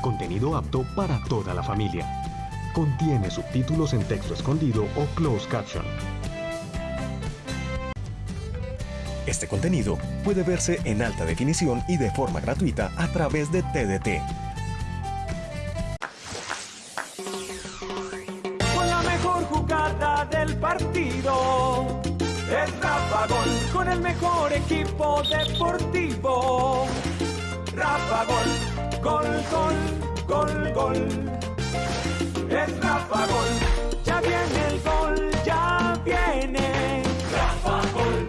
Contenido apto para toda la familia. Contiene subtítulos en texto escondido o closed caption. Este contenido puede verse en alta definición y de forma gratuita a través de TDT. Con la mejor jugada del partido. Es Rafa Gol con el mejor equipo deportivo. Rafa Gol, gol, gol, gol, gol. Es Rafa Gol, ya viene el gol, ya viene. Rafa Gol,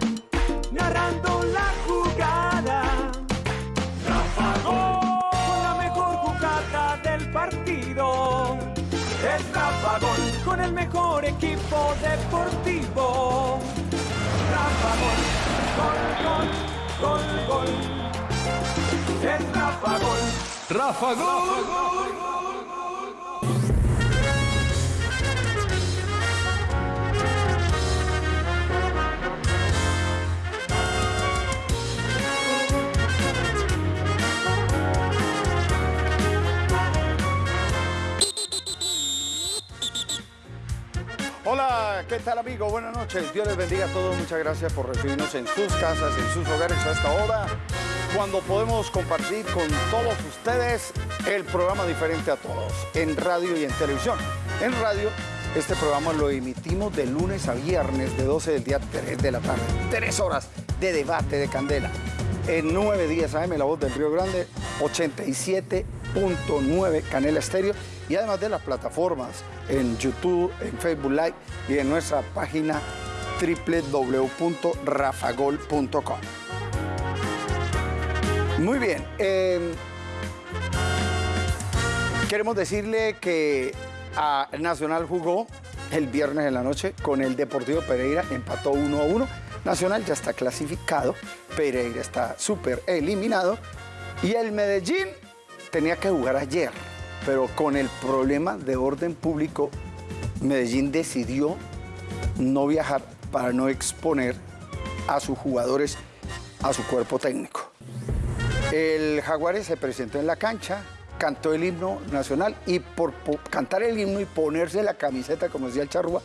narrando la jugada. Rafa Gol, con la mejor jugada del partido. Es Rafa Gol, con el mejor equipo deportivo. Rafa Gol, gol, gol, gol, gol. Es Rafa Gol. Rafa Gol. Hola, ¿qué tal amigo? Buenas noches. Dios les bendiga a todos. Muchas gracias por recibirnos en sus casas, en sus hogares a esta hora, cuando podemos compartir con todos ustedes el programa diferente a todos, en radio y en televisión. En radio, este programa lo emitimos de lunes a viernes, de 12 del día a 3 de la tarde. Tres horas de debate, de candela. En 9 días AM, La Voz del Río Grande, 87.9 Canela Estéreo y además de las plataformas en YouTube, en Facebook Live y en nuestra página www.rafagol.com. Muy bien. eh, queremos decirle que Nacional jugó el viernes en la noche con el Deportivo Pereira, empató 1 a 1. Nacional ya está clasificado, Pereira está súper eliminado y el Medellín tenía que jugar ayer, pero con el problema de orden público, Medellín decidió no viajar para no exponer a sus jugadores a su cuerpo técnico. El Jaguares se presentó en la cancha, cantó el himno nacional y por po- cantar el himno y ponerse la camiseta, como decía el Charrúa,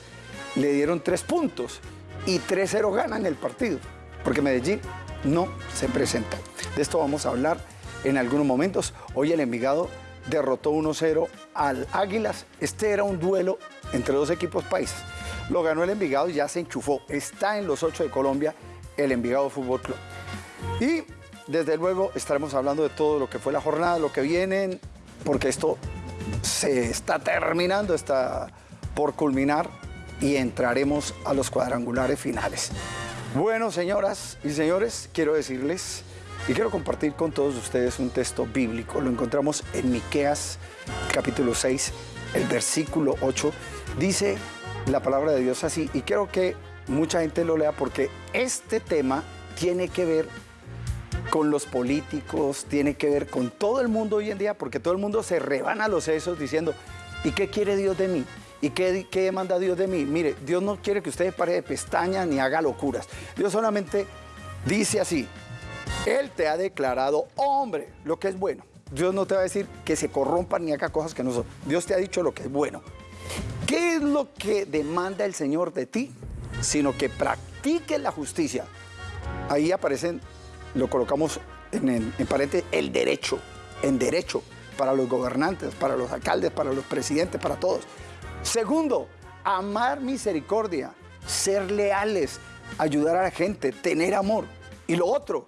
le dieron tres puntos y 3-0 ganan el partido, porque Medellín no se presenta. De esto vamos a hablar en algunos momentos. Hoy el Envigado derrotó 1-0 al Águilas. Este era un duelo entre dos equipos países. Lo ganó el Envigado y ya se enchufó. Está en los ocho de Colombia el Envigado Fútbol Club. Y desde luego estaremos hablando de todo lo que fue la jornada, lo que vienen, porque esto se está terminando, está por culminar y entraremos a los cuadrangulares finales. Bueno, señoras y señores, quiero decirles y quiero compartir con todos ustedes un texto bíblico. Lo encontramos en Miqueas capítulo 6, el versículo 8. Dice la palabra de Dios así y quiero que mucha gente lo lea porque este tema tiene que ver con los políticos, tiene que ver con todo el mundo hoy en día, porque todo el mundo se rebana los sesos diciendo, ¿y qué quiere Dios de mí? ¿Y qué, qué demanda Dios de mí? Mire, Dios no quiere que usted pare de pestañas ni haga locuras. Dios solamente dice así, Él te ha declarado hombre, lo que es bueno. Dios no te va a decir que se corrompan ni haga cosas que no son. Dios te ha dicho lo que es bueno. ¿Qué es lo que demanda el Señor de ti? Sino que practiques la justicia. Ahí aparecen, lo colocamos en, en paréntesis, el derecho, en derecho para los gobernantes, para los alcaldes, para los presidentes, para todos. Segundo, amar misericordia, ser leales, ayudar a la gente, tener amor. Y lo otro,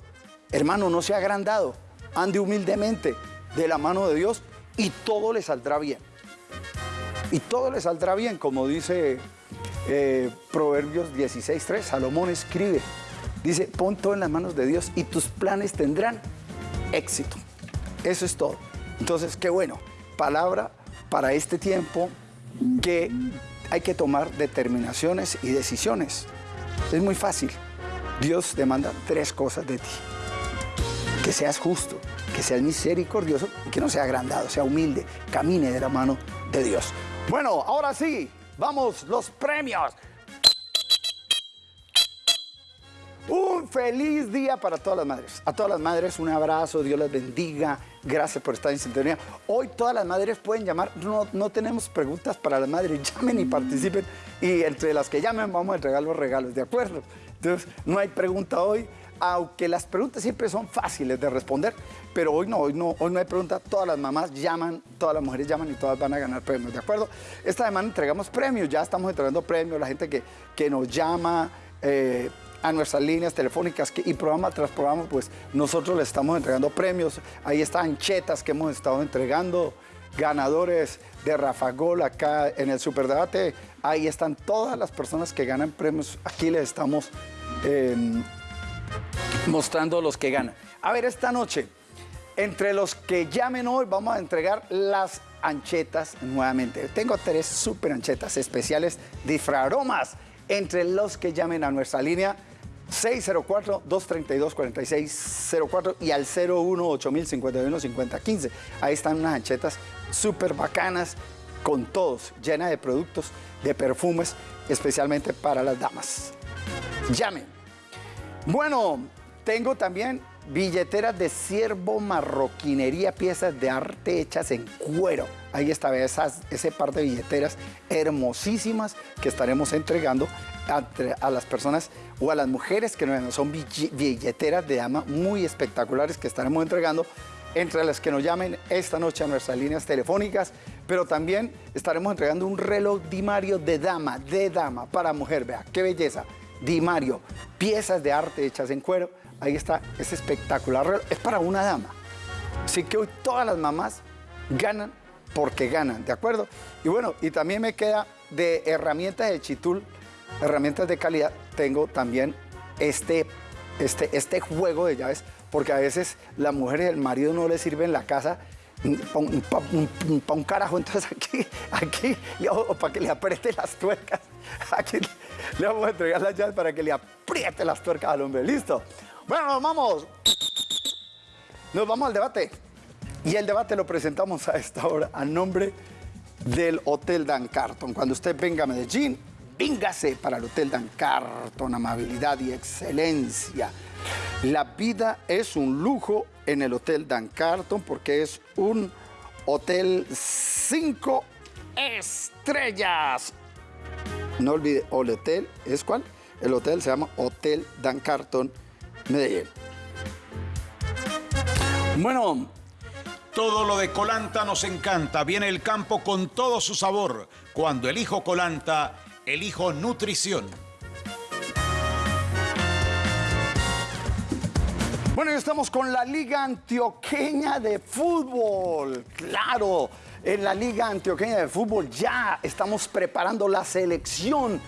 hermano, no sea agrandado, ande humildemente de la mano de Dios y todo le saldrá bien. Y todo le saldrá bien, como dice eh, Proverbios 16.3, Salomón escribe, dice, pon todo en las manos de Dios y tus planes tendrán éxito. Eso es todo. Entonces, qué bueno, palabra para este tiempo que hay que tomar determinaciones y decisiones. Es muy fácil. Dios demanda tres cosas de ti. Que seas justo, que seas misericordioso y que no sea agrandado, sea humilde, camine de la mano de Dios. Bueno, ahora sí, vamos, los premios. Un feliz día para todas las madres. A todas las madres un abrazo, Dios las bendiga. Gracias por estar en sintonía. Hoy todas las madres pueden llamar. No, no tenemos preguntas para las madres. Llamen y participen. Y entre las que llamen vamos a entregar los regalos, ¿de acuerdo? Entonces, no hay pregunta hoy aunque las preguntas siempre son fáciles de responder, pero hoy no, hoy no, hoy no hay pregunta. Todas las mamás llaman, todas las mujeres llaman y todas van a ganar premios, ¿de acuerdo? Esta semana entregamos premios, ya estamos entregando premios, la gente que, que nos llama. Eh, a nuestras líneas telefónicas y programa tras programa, pues nosotros le estamos entregando premios. Ahí están chetas que hemos estado entregando, ganadores de Rafa Gol acá en el Superdebate. Ahí están todas las personas que ganan premios. Aquí les estamos eh, mostrando los que ganan. A ver, esta noche, entre los que llamen hoy, vamos a entregar las anchetas nuevamente. Tengo tres super anchetas especiales de Fraromas. Entre los que llamen a nuestra línea 604-232-4604 y al 018051-5015. Ahí están unas anchetas súper bacanas con todos, llenas de productos, de perfumes, especialmente para las damas. Llamen. Bueno, tengo también billeteras de ciervo, marroquinería, piezas de arte hechas en cuero. Ahí está, esas, ese par de billeteras hermosísimas que estaremos entregando a, las personas o a las mujeres que nos son billeteras de dama muy espectaculares que estaremos entregando entre las que nos llamen esta noche a nuestras líneas telefónicas, pero también estaremos entregando un reloj dimario de dama, de dama, para mujer. Vea, qué belleza. Dimario, piezas de arte hechas en cuero Ahí está, es espectacular. Es para una dama. Así que hoy todas las mamás ganan porque ganan, ¿de acuerdo? Y bueno, y también me queda de herramientas de Chitul, herramientas de calidad, tengo también este, este, este juego de llaves, porque a veces la mujer y el marido no le sirven en la casa para un, carajo, entonces aquí, aquí, o para que le apriete las tuercas, aquí le vamos a entregar las llaves para que le apriete las tuercas al hombre, ¿listo? Bueno, nos vamos. Nos vamos al debate. Y el debate lo presentamos a esta hora a nombre del Hotel Dan Carton. Cuando usted venga a Medellín, véngase para el Hotel Dan Carton. Amabilidad y excelencia. La vida es un lujo en el Hotel Dan Carton porque es un hotel cinco estrellas. No olvide, el hotel es cuál? El hotel se llama Hotel Dan Carton Medellín. Bueno. Todo lo de Colanta nos encanta. Viene el campo con todo su sabor. Cuando elijo Colanta, elijo nutrición. Bueno, ya estamos con la Liga Antioqueña de Fútbol. Claro, en la Liga Antioqueña de Fútbol ya estamos preparando la selección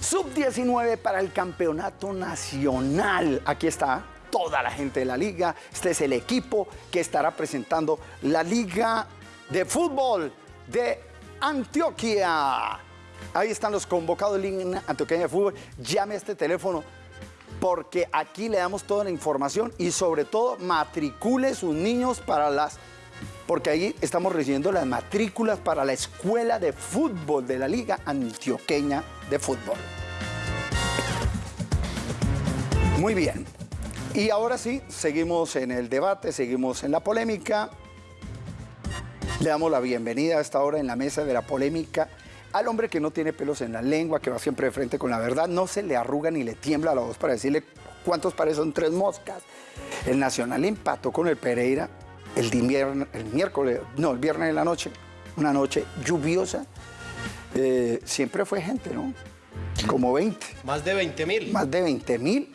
Sub-19 para el campeonato nacional. Aquí está toda la gente de la liga. Este es el equipo que estará presentando la liga de fútbol de Antioquia. Ahí están los convocados de Liga Antioquia de Fútbol. Llame a este teléfono porque aquí le damos toda la información y sobre todo matricule sus niños para las porque ahí estamos recibiendo las matrículas para la escuela de fútbol de la Liga Antioqueña de Fútbol. Muy bien. Y ahora sí, seguimos en el debate, seguimos en la polémica. Le damos la bienvenida a esta hora en la mesa de la polémica al hombre que no tiene pelos en la lengua, que va siempre de frente con la verdad, no se le arruga ni le tiembla la voz para decirle cuántos pares son tres moscas. El Nacional empató con el Pereira el, el miércoles, no, el viernes de la noche, una noche lluviosa. Eh, siempre fue gente, ¿no? Como 20. Más de 20 mil. Más de 20 mil,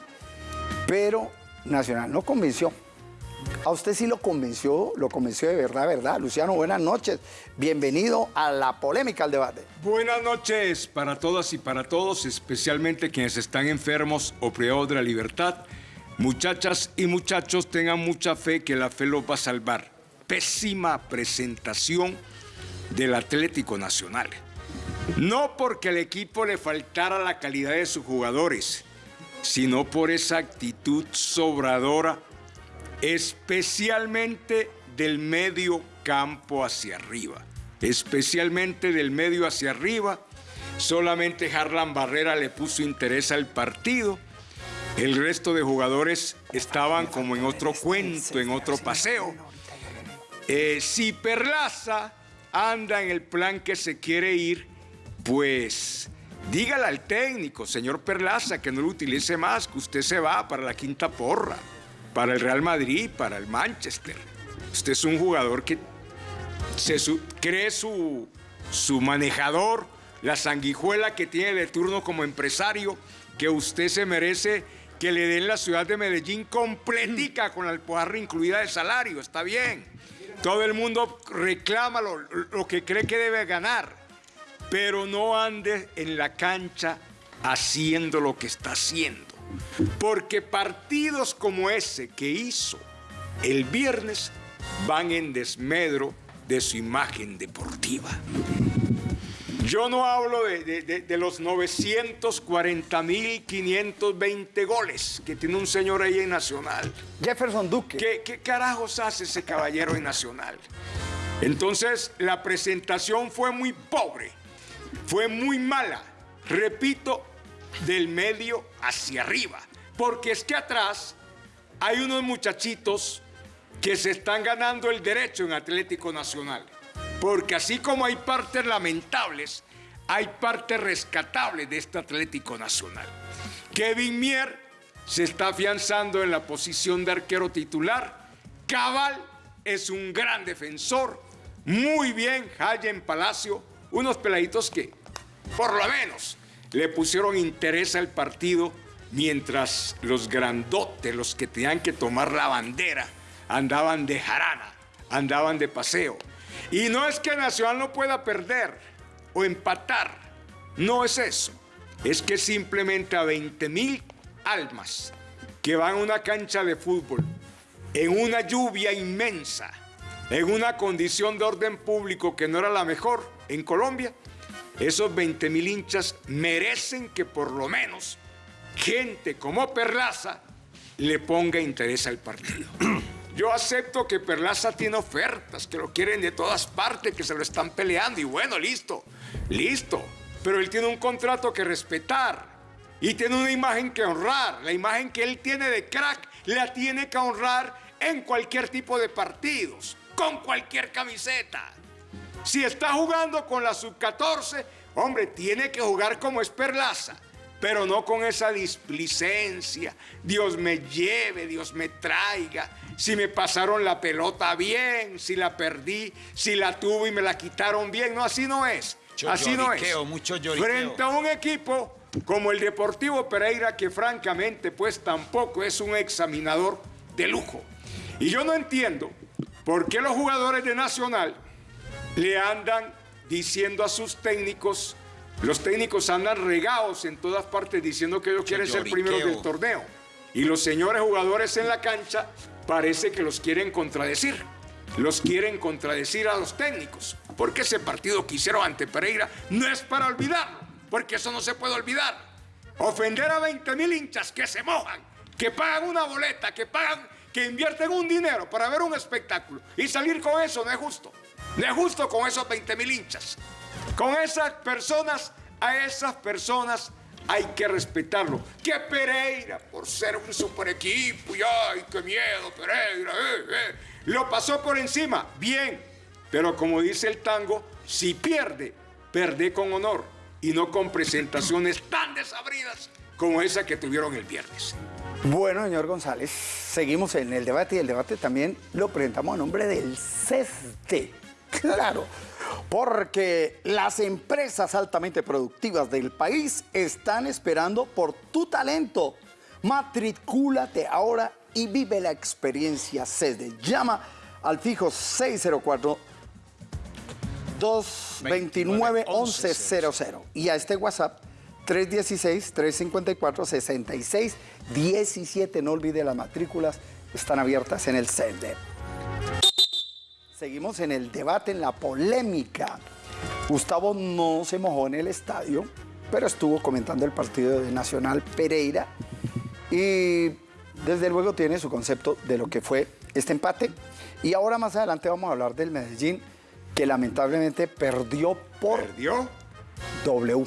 pero Nacional no convenció. A usted sí lo convenció, lo convenció de verdad, ¿verdad? Luciano, buenas noches. Bienvenido a la polémica, al debate. Buenas noches para todas y para todos, especialmente quienes están enfermos o privados de la libertad Muchachas y muchachos, tengan mucha fe que la fe los va a salvar. Pésima presentación del Atlético Nacional. No porque el equipo le faltara la calidad de sus jugadores, sino por esa actitud sobradora, especialmente del medio campo hacia arriba. Especialmente del medio hacia arriba. Solamente Harlan Barrera le puso interés al partido El resto de jugadores estaban como en otro cuento, en otro paseo. Eh, si Perlaza anda en el plan que se quiere ir, pues dígale al técnico, señor Perlaza, que no lo utilice más, que usted se va para la quinta porra, para el Real Madrid, para el Manchester. Usted es un jugador que se cree su, su manejador, la sanguijuela que tiene de turno como empresario, que usted se merece que le den la ciudad de Medellín completica con la alpujarra incluida de salario, está bien. Todo el mundo reclama lo, lo que cree que debe ganar, pero no ande en la cancha haciendo lo que está haciendo. Porque partidos como ese que hizo el viernes van en desmedro de su imagen deportiva. Yo no hablo de, los 940.520 goles que tiene un señor ahí en Nacional. Jefferson Duque. ¿Qué, ¿Qué, carajos hace ese caballero en Nacional? Entonces, la presentación fue muy pobre, fue muy mala. Repito, del medio hacia arriba. Porque es que atrás hay unos muchachitos que se están ganando el derecho en Atlético Nacional. Porque así como hay partes lamentables, hay partes rescatables de este Atlético Nacional. Kevin Mier se está afianzando en la posición de arquero titular. Cabal es un gran defensor. Muy bien, en Palacio. Unos peladitos que, por lo menos, le pusieron interés al partido mientras los grandotes, los que tenían que tomar la bandera, andaban de jarana, andaban de paseo. Y no es que Nacional no pueda perder o empatar, no es eso. Es que simplemente a 20 mil almas que van a una cancha de fútbol en una lluvia inmensa, en una condición de orden público que no era la mejor en Colombia, esos 20 mil hinchas merecen que por lo menos gente como Perlaza le ponga interés al partido. Yo acepto que Perlaza tiene ofertas, que lo quieren de todas partes, que se lo están peleando. Y bueno, listo, listo. Pero él tiene un contrato que respetar. Y tiene una imagen que honrar. La imagen que él tiene de crack la tiene que honrar en cualquier tipo de partidos, con cualquier camiseta. Si está jugando con la sub-14, hombre, tiene que jugar como es Perlaza pero no con esa displicencia. Dios me lleve, Dios me traiga. Si me pasaron la pelota bien, si la perdí, si la tuve y me la quitaron bien. No, así no es. así no es. Mucho Frente a un equipo como el Deportivo Pereira, que francamente pues tampoco es un examinador de lujo. Y yo no entiendo por qué los jugadores de Nacional le andan diciendo a sus técnicos los técnicos andan regados en todas partes diciendo que ellos quieren ser primeros del torneo. Y los señores jugadores en la cancha parece que los quieren contradecir. Los quieren contradecir a los técnicos. Porque ese partido que hicieron ante Pereira no es para olvidarlo. Porque eso no se puede olvidar. Ofender a 20 mil hinchas que se mojan, que pagan una boleta, que pagan, que invierten un dinero para ver un espectáculo y salir con eso no es justo. No es justo con esos 20 mil hinchas. Con esas personas, a esas personas hay que respetarlo. Que Pereira, por ser un super equipo, y ay, qué miedo, Pereira, eh, eh, lo pasó por encima, bien. Pero como dice el tango, si pierde, perde con honor y no con presentaciones tan desabridas como esa que tuvieron el viernes. Bueno, señor González, seguimos en el debate y el debate también lo presentamos a nombre del CESTE. Claro, porque las empresas altamente productivas del país están esperando por tu talento. Matricúlate ahora y vive la experiencia CESDE. Llama al fijo 604 229 1100 y a este WhatsApp 316-354-6617. No olvide las matrículas, están abiertas en el CESDE. Seguimos en el debate, en la polémica. Gustavo no se mojó en el estadio, pero estuvo comentando el partido de Nacional Pereira y desde luego tiene su concepto de lo que fue este empate. Y ahora más adelante vamos a hablar del Medellín, que lamentablemente perdió por ¿Perdió? W.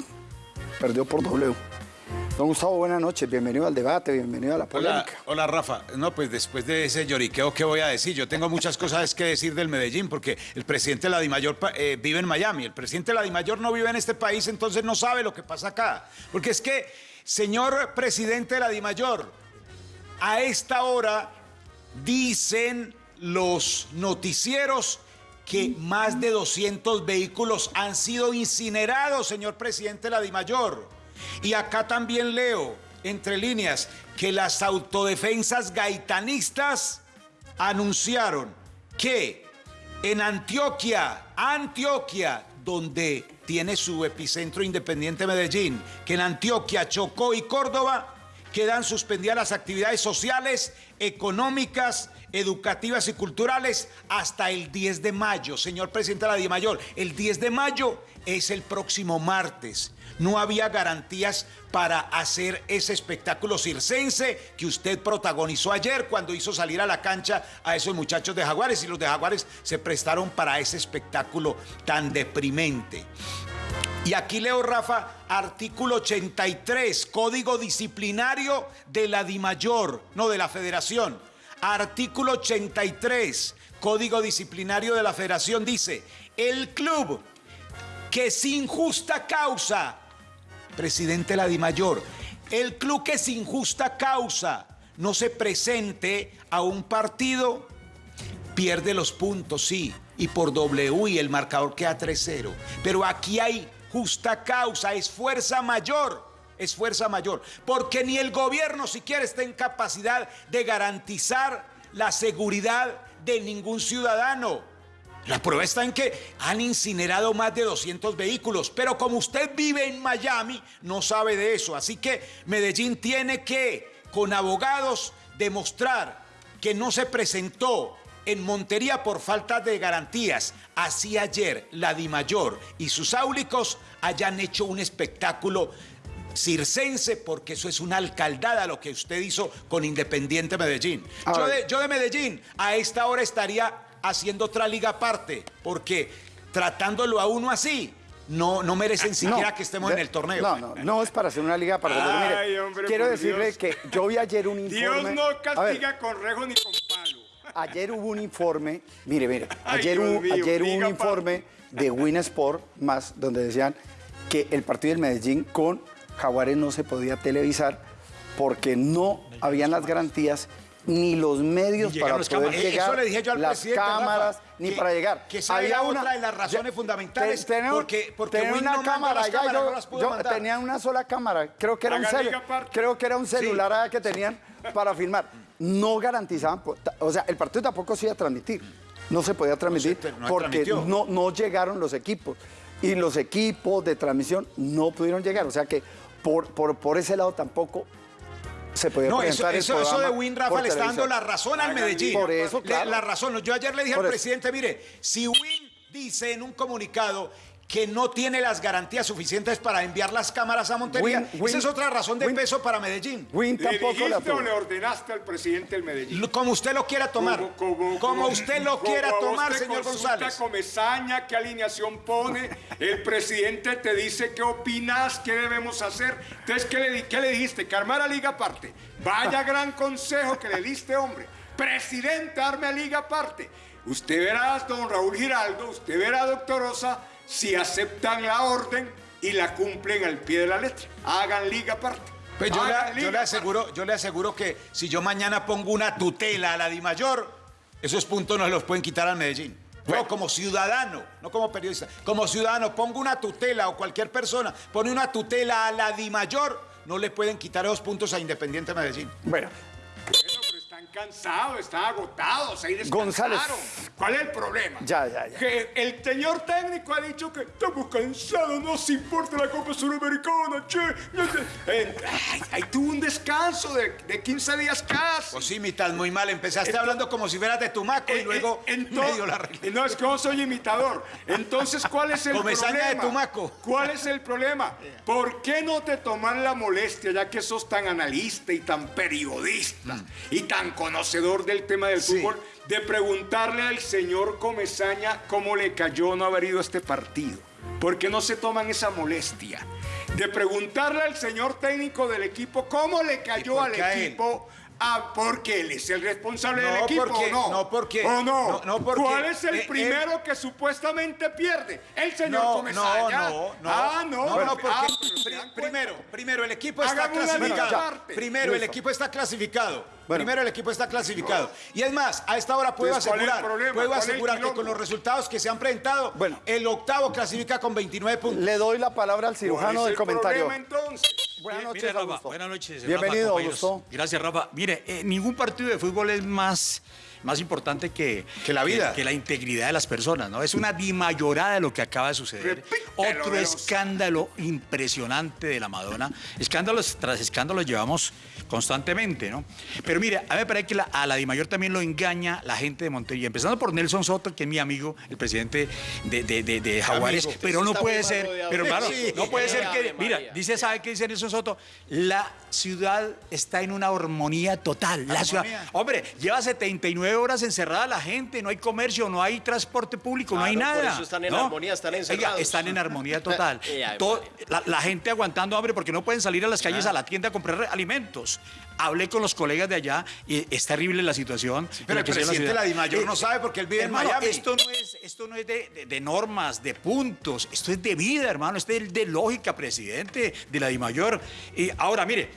Perdió por W. Don Gustavo, buenas noches, bienvenido al debate, bienvenido a la polémica. hola Rafa. No, pues después de ese lloriqueo, ¿qué voy a decir? Yo tengo muchas cosas que decir del Medellín, porque el presidente de la Dimayor eh, vive en Miami. El presidente de la Dimayor no vive en este país, entonces no sabe lo que pasa acá. Porque es que, señor presidente de la Dimayor, a esta hora dicen los noticieros que más de 200 vehículos han sido incinerados, señor presidente de la Dimayor. Y acá también leo, entre líneas, que las autodefensas gaitanistas anunciaron que en Antioquia, Antioquia, donde tiene su epicentro independiente Medellín, que en Antioquia, Chocó y Córdoba quedan suspendidas las actividades sociales, económicas, educativas y culturales hasta el 10 de mayo. Señor presidente de la Dimayor, el 10 de mayo es el próximo martes. No había garantías para hacer ese espectáculo circense que usted protagonizó ayer cuando hizo salir a la cancha a esos muchachos de Jaguares y los de Jaguares se prestaron para ese espectáculo tan deprimente. Y aquí leo, Rafa, artículo 83, Código Disciplinario de la DIMAYOR, no de la Federación. Artículo 83, Código Disciplinario de la Federación dice, el club que sin justa causa, presidente de la DIMAYOR, el club que sin justa causa no se presente a un partido pierde los puntos, sí, y por W y el marcador queda 3-0. Pero aquí hay justa causa, es fuerza mayor, es fuerza mayor, porque ni el gobierno siquiera está en capacidad de garantizar la seguridad de ningún ciudadano. La prueba está en que han incinerado más de 200 vehículos, pero como usted vive en Miami, no sabe de eso. Así que Medellín tiene que, con abogados, demostrar que no se presentó en Montería por falta de garantías. Así ayer la Dimayor y sus áulicos hayan hecho un espectáculo circense, porque eso es una alcaldada lo que usted hizo con Independiente Medellín. Yo de, yo de Medellín a esta hora estaría haciendo otra liga aparte, porque tratándolo a uno así, no, no merecen siquiera No, que estemos de- en el torneo. No, no, no es para hacer una liga para pero mire, Ay, hombre, quiero decirle Dios. que yo vi ayer un informe. Dios no ver, castiga con rejo ni con palo. Ayer hubo un informe, mire, mire, Ay, ayer, hubo, mío, ayer hubo un informe de Win Sport más donde decían que el partido del Medellín con Jaguares no se podía televisar porque no habían las garantías ni los medios para poder llegar, eso le dije yo al las Rafa, cámaras, ni que- para llegar. que esa era otra de las razones fundamentales, tener- porque- porque una no cámara allá, cámaras, yo, no las pudo yo mandar. tenía una sola cámara, creo que era un celu- creo que era un celular allá que tenían para filmar. No garantizaban, o sea, el partido tampoco se iba a transmitir. No se podía transmitir no porque no, no llegaron los equipos. Y los equipos de transmisión no pudieron llegar. O sea que por, por, por ese lado tampoco se podía No, eso, el eso, de Win Rafa le está dando la razón al Medellín. Por eso, claro. La razón. Yo ayer le dije Por al eso. presidente, mire, si Win dice en un comunicado que no tiene las garantías suficientes para enviar las cámaras a Montería, Win- Win- esa es otra razón de Win- peso para Medellín. Win ¿Le tampoco la dijiste o le ordenaste al presidente del Medellín? Como usted lo quiera tomar. Como, usted lo como quiera tomar, señor González. Comesaña, qué alineación pone, el presidente te dice qué opinas, qué debemos hacer. Entonces, ¿qué le, qué le dijiste? Que armara liga aparte. Vaya gran consejo que le diste, hombre. Presidente, arme a liga aparte. Usted verá, don Raúl Giraldo, usted verá, doctor Rosa, si aceptan la orden y la cumplen al pie de la letra. Hagan liga aparte. Pues yo, le, yo aseguro, yo le aseguro que si yo mañana pongo una tutela a la Dimayor, esos puntos no se los pueden quitar al Medellín. No, como ciudadano, no como periodista. Como ciudadano, pongo una tutela o cualquier persona pone una tutela a la Dimayor, no le pueden quitar esos puntos a Independiente Medellín. Bueno, Pero están agotados, ahí descansaron. González. ¿Cuál es el problema? Ya, ya, ya. Que el señor técnico ha dicho que estamos cansados, no se importa la Copa Suramericana, che. Eh, ay, ahí tuvo un descanso de, de 15 días casi. Pues sí, mitad muy mal. Empezaste hablando como si fueras de Tumaco y Eh, luego eh, ento- medio la arreglé. No, es que yo soy imitador. Entonces, ¿cuál es el Comesaña de problema? Tumaco. ¿Cuál es el problema? ¿Por qué no te toman la molestia, ya que sos tan analista y tan periodista y tan conocedor del tema del. Sí. fútbol, de preguntarle al señor Comesaña cómo le cayó no haber ido a este partido? ¿Por qué no se toman esa molestia de preguntarle al señor técnico del equipo cómo le cayó al equipo. Ah, porque él es el responsable del No, equipo, porque- ¿o no? no, porque- ¿O no? no, no, porque- ¿Cuál es el eh, primero que supuestamente pierde? El señor No, no, Comesaña. no, no. Ah, no. No, no, porque Ah, primero, primero el equipo está clasificado. Primero el equipo está clasificado. Bueno. Primero el equipo está clasificado. Y es más, a esta hora puedo Entonces, ¿cuál es el asegurar, problema? puedo ¿Cuál es el asegurar que con los resultados que se han presentado, Bueno. el octavo clasifica con 29 puntos. Le doy la palabra al ¿Cuál cirujano del el comentario. problema? Buenas noches, mire, Rafa, Augusto. buenas noches. Bienvenido, Rafa. Augusto. Gracias, Rafa. Mire, eh, ningún partido de fútbol es más, más importante que, Que la vida. Que, la integridad de las personas, ¿no? Es una dimayorada de lo que acaba de suceder. Repítelo, Otro escándalo impresionante de la Madonna. Escándalos tras escándalos llevamos constantemente, ¿no? Pero mire, a mí me parece que la- a la Dimayor también lo engaña la gente de Montería, empezando por Nelson Soto, que es mi amigo, el presidente de, de, de- de Jaguares, Amigo. pero no puede ser, pero claro, Sí. no puede ser que, mira, dice, ¿sabe qué dice Nelson Soto? La ciudad está en una armonía total. La ciudad, hombre, lleva 79 horas encerrada la gente, no hay comercio, no hay transporte público, no hay Claro, por nada. eso están en ¿no? armonía, están Oiga, encerrados. están en armonía total. Eh, Todo- la, la gente aguantando hambre porque no pueden salir a las calles a la tienda a comprar alimentos. Hablé con los colegas de allá y es terrible la situación. en Pero el presidente de la. Dimayor Eh, no sabe porque él vive en Miami. Esto no es, esto no es de, de- de normas, de puntos, esto es de vida, hermano, esto es de lógica, presidente de la Dimayor. Y ahora, mire,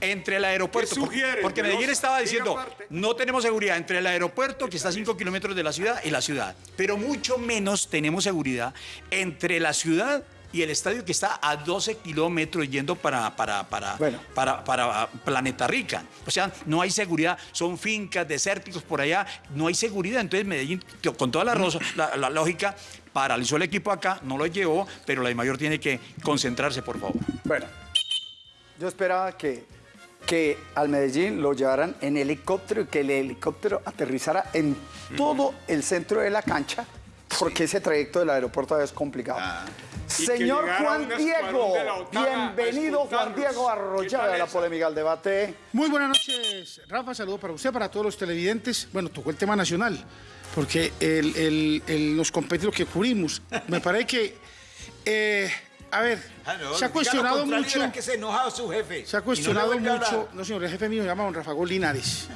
entre el aeropuerto, ¿Qué porque, sugiere, porque? Medellín estaba diciendo, no tenemos seguridad entre el aeropuerto, que está a 5 kilómetros de la ciudad, y la ciudad, pero mucho menos tenemos seguridad entre la ciudad y el estadio que está a 12 kilómetros yendo para, para, para, Bueno. para, para Planeta Rica. O sea, no hay seguridad, son fincas desérticos por allá, no hay seguridad. Entonces Medellín, con toda la, rosa- la- la lógica, paralizó el equipo acá, no lo llevó, pero la mayor tiene que concentrarse, por favor. Bueno, yo esperaba que, que al Medellín lo llevaran en helicóptero y que el helicóptero aterrizara en todo el centro de la cancha, porque ese trayecto del aeropuerto es complicado. Que Señor Juan Diego, bienvenido Juan. Diego ¿Qué Arroyave a la polémica al debate. Muy buenas noches, Rafa. Saludo para usted, para todos los televidentes. Bueno, tocó el tema nacional, porque el, el- el- los competidos que cubrimos, me parece que, eh, a ver, Ah, no, se ha cuestionado mucho. que se enoja su jefe. Se ha cuestionado no mucho. No, señor, el jefe mío se llama don Rafa Linares.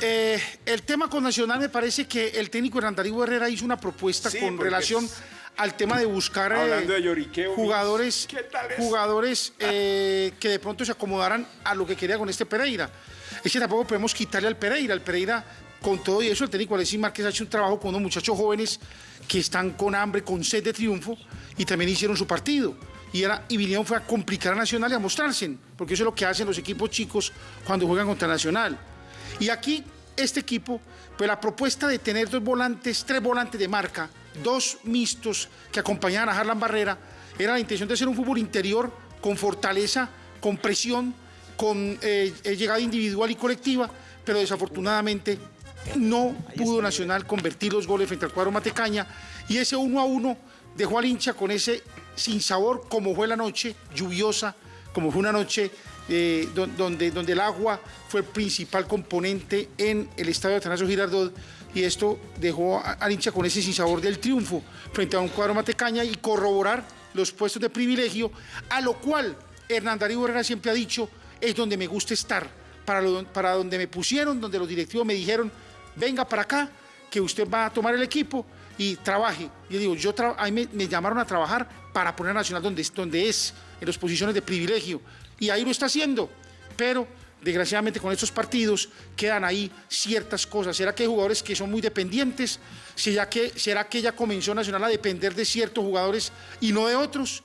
Eh, el tema con Nacional me parece que el técnico Darío Herrera hizo una propuesta Sí, con relación es- al tema de buscar eh, Hablando de lloriqueo, jugadores, ¿qué tal es? jugadores eh, que de pronto se acomodaran a lo que quería con este Pereira. Es que tampoco podemos quitarle al Pereira. El Pereira, con todo y eso, el técnico Alexis Márquez ha hecho un trabajo con unos muchachos jóvenes que están con hambre, con sed de triunfo y también hicieron su partido. Y, era, y vinieron fue a complicar a Nacional y a mostrarse, porque eso es lo que hacen los equipos chicos cuando juegan contra Nacional. Y aquí, este equipo, pues la propuesta de tener dos volantes, tres volantes de marca, dos mixtos que acompañaban a Harlan Barrera, era la intención de hacer un fútbol interior con fortaleza, con presión, con eh, eh, llegada individual y colectiva, pero desafortunadamente no pudo Nacional convertir los goles frente al cuadro Matecaña y ese uno a uno dejó al hincha con ese sin sabor como fue la noche lluviosa, como fue una noche eh, don- donde, donde el agua fue el principal componente en el estadio de Atanasio Girardot y esto dejó al hincha con ese sinsabor del triunfo frente a un cuadro Matecaña y corroborar los puestos de privilegio, a lo cual Hernán Darío Herrera siempre ha dicho, es donde me gusta estar, para, lo- para donde me pusieron, donde los directivos me dijeron, venga para acá, que usted va a tomar el equipo y trabaje. Yo digo, yo tra- a mí me, llamaron a trabajar para poner a Nacional donde, donde es, en las posiciones de privilegio. Y ahí lo está haciendo. Pero, desgraciadamente, con estos partidos quedan ahí ciertas cosas. ¿Será que hay jugadores que son muy dependientes? ¿Será que, ¿Será que ya comenzó Nacional a depender de ciertos jugadores y no de otros?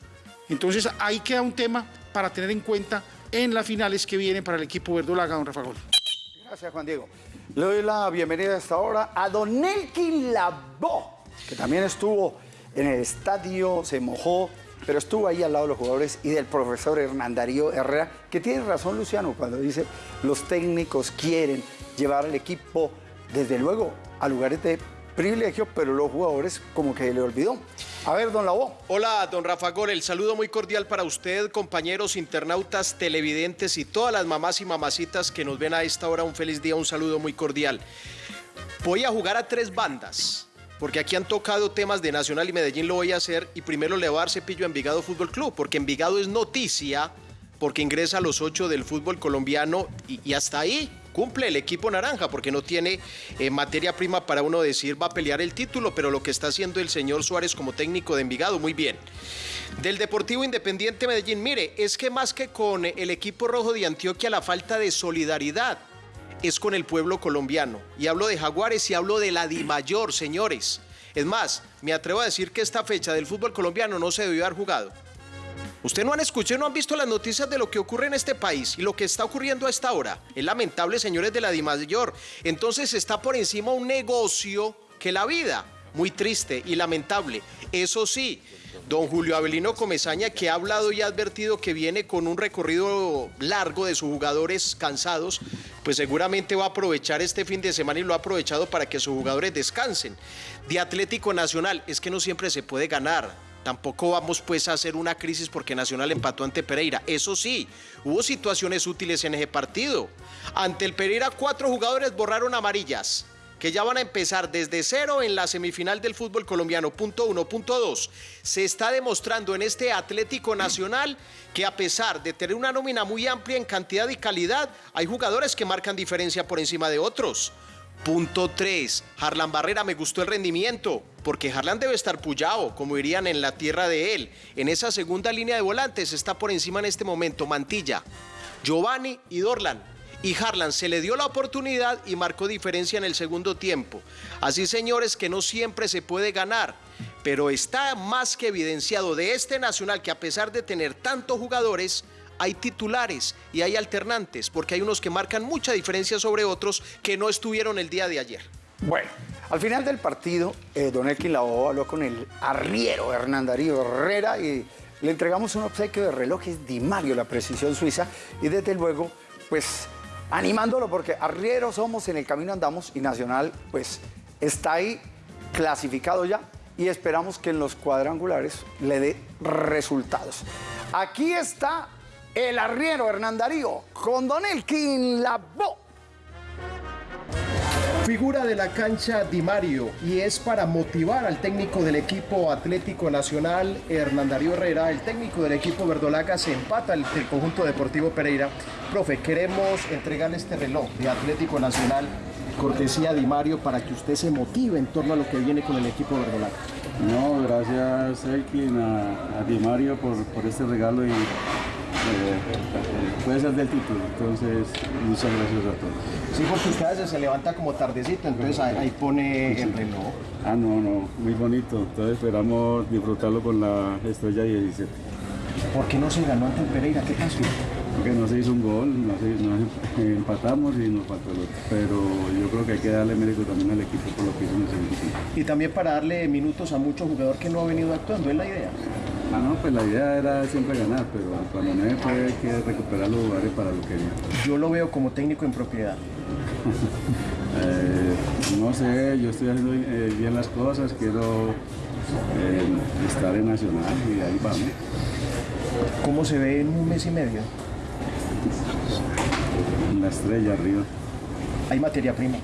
Entonces, ahí queda un tema para tener en cuenta en las finales que vienen para el equipo verdolaga, don Rafa Gol. Gracias, Juan Diego. Le doy la bienvenida a esta hora a Don Elkin Labó, que también estuvo en el estadio, se mojó, pero estuvo ahí al lado de los jugadores y del profesor Hernán Darío Herrera, que tiene razón Luciano cuando dice los técnicos quieren llevar al equipo, desde luego, a lugares de privilegio, pero los jugadores como que le olvidó. A ver, Don Labó. Hola, don Rafa Gol, el saludo muy cordial para usted, compañeros internautas, televidentes y todas las mamás y mamacitas que nos ven a esta hora. Un feliz día, un saludo muy cordial. Voy a jugar a tres bandas. porque aquí han tocado temas de Nacional y Medellín, lo voy a hacer, y primero le voy a dar cepillo a Envigado Fútbol Club, porque Envigado es noticia, porque ingresa a los ocho del fútbol colombiano y hasta ahí cumple el equipo naranja, porque no tiene eh, materia prima para uno decir va a pelear el título, pero lo que está haciendo el señor Suárez como técnico de Envigado, muy bien. Del Deportivo Independiente Medellín, mire, es que más que con el equipo rojo de Antioquia, la falta de solidaridad es con el pueblo colombiano. Y hablo de Jaguares y hablo de la Dimayor, señores. Es más, me atrevo a decir que esta fecha del fútbol colombiano no se debió haber jugado. Usted no han escuchado, no han visto las noticias de lo que ocurre en este país y lo que está ocurriendo a esta hora. Es lamentable, señores de la Dimayor. Entonces está por encima un negocio que la vida. Muy triste y lamentable. Eso sí, don Julio Avelino Comezaña, que ha hablado y ha advertido que viene con un recorrido largo de sus jugadores cansados, pues seguramente va a aprovechar este fin de semana y lo ha aprovechado para que sus jugadores descansen. De Atlético Nacional, es que no siempre se puede ganar. Tampoco vamos pues a hacer una crisis porque Nacional empató ante Pereira. Eso sí, hubo situaciones útiles en ese partido. Ante el Pereira, cuatro jugadores borraron amarillas que ya van a empezar desde cero en la semifinal del fútbol colombiano. Punto uno. Punto dos. Se está demostrando en este Atlético Nacional que a pesar de tener una nómina muy amplia en cantidad y calidad, hay jugadores que marcan diferencia por encima de otros. Punto 3. Harlan Barrera, me gustó el rendimiento, porque Harlan debe estar pullado, como dirían en la tierra de él. En esa segunda línea de volantes está por encima en este momento Mantilla, Giovanni y Dorlan. Y Harlan se le dio la oportunidad y marcó diferencia en el segundo tiempo. Así, señores, que no siempre se puede ganar, pero está más que evidenciado de este Nacional que a pesar de tener tantos jugadores, hay titulares y hay alternantes, porque hay unos que marcan mucha diferencia sobre otros que no estuvieron el día de ayer. Bueno, al final del partido, eh, Don Elkin Lavoe habló con el arriero Hernán Darío Herrera y le entregamos un obsequio de relojes Di Mario, la precisión suiza, y desde luego, pues animándolo porque arrieros somos, en el camino andamos y Nacional, pues está ahí clasificado ya y esperamos que en los cuadrangulares le dé resultados. Aquí está el arriero Hernán Darío con Don Elkin Lavoe. Figura de la cancha Di Mario y es para motivar al técnico del equipo Atlético Nacional, Hernán Darío Herrera, el técnico del equipo Verdolaga se empata el, el conjunto deportivo Pereira. Profe, queremos entregarle este reloj de Atlético Nacional, cortesía Di Mario, para que usted se motive en torno a lo que viene con el equipo Verdolaga. No, gracias Elkin, a, a Di Mario por, por este regalo y eh, puede ser del título, entonces muchas gracias a todos. Sí, porque usted a veces se levanta como tardecito, entonces ahí, ahí pone el reloj. Ah, no, no, muy bonito, entonces esperamos disfrutarlo con la estrella 17. ¿Por qué no se ganó ante el Pereira? ¿Qué pasó? Porque no se hizo un gol, no se- no- empatamos y nos faltó el otro. Pero yo creo que hay que darle mérito también al equipo por lo que hizo en el segundo tiempo. Y también para darle minutos a mucho jugador que no ha venido actuando, es la idea. Ah, no, pues la idea era siempre ganar, pero cuando no se puede hay que recuperar los lugares para lo que viene. Yo lo veo como técnico en propiedad. Eh, no sé, yo estoy haciendo eh, bien las cosas, quiero eh, estar en Nacional y ahí vamos. ¿Cómo se ve en un mes y medio? La estrella arriba. Hay materia prima,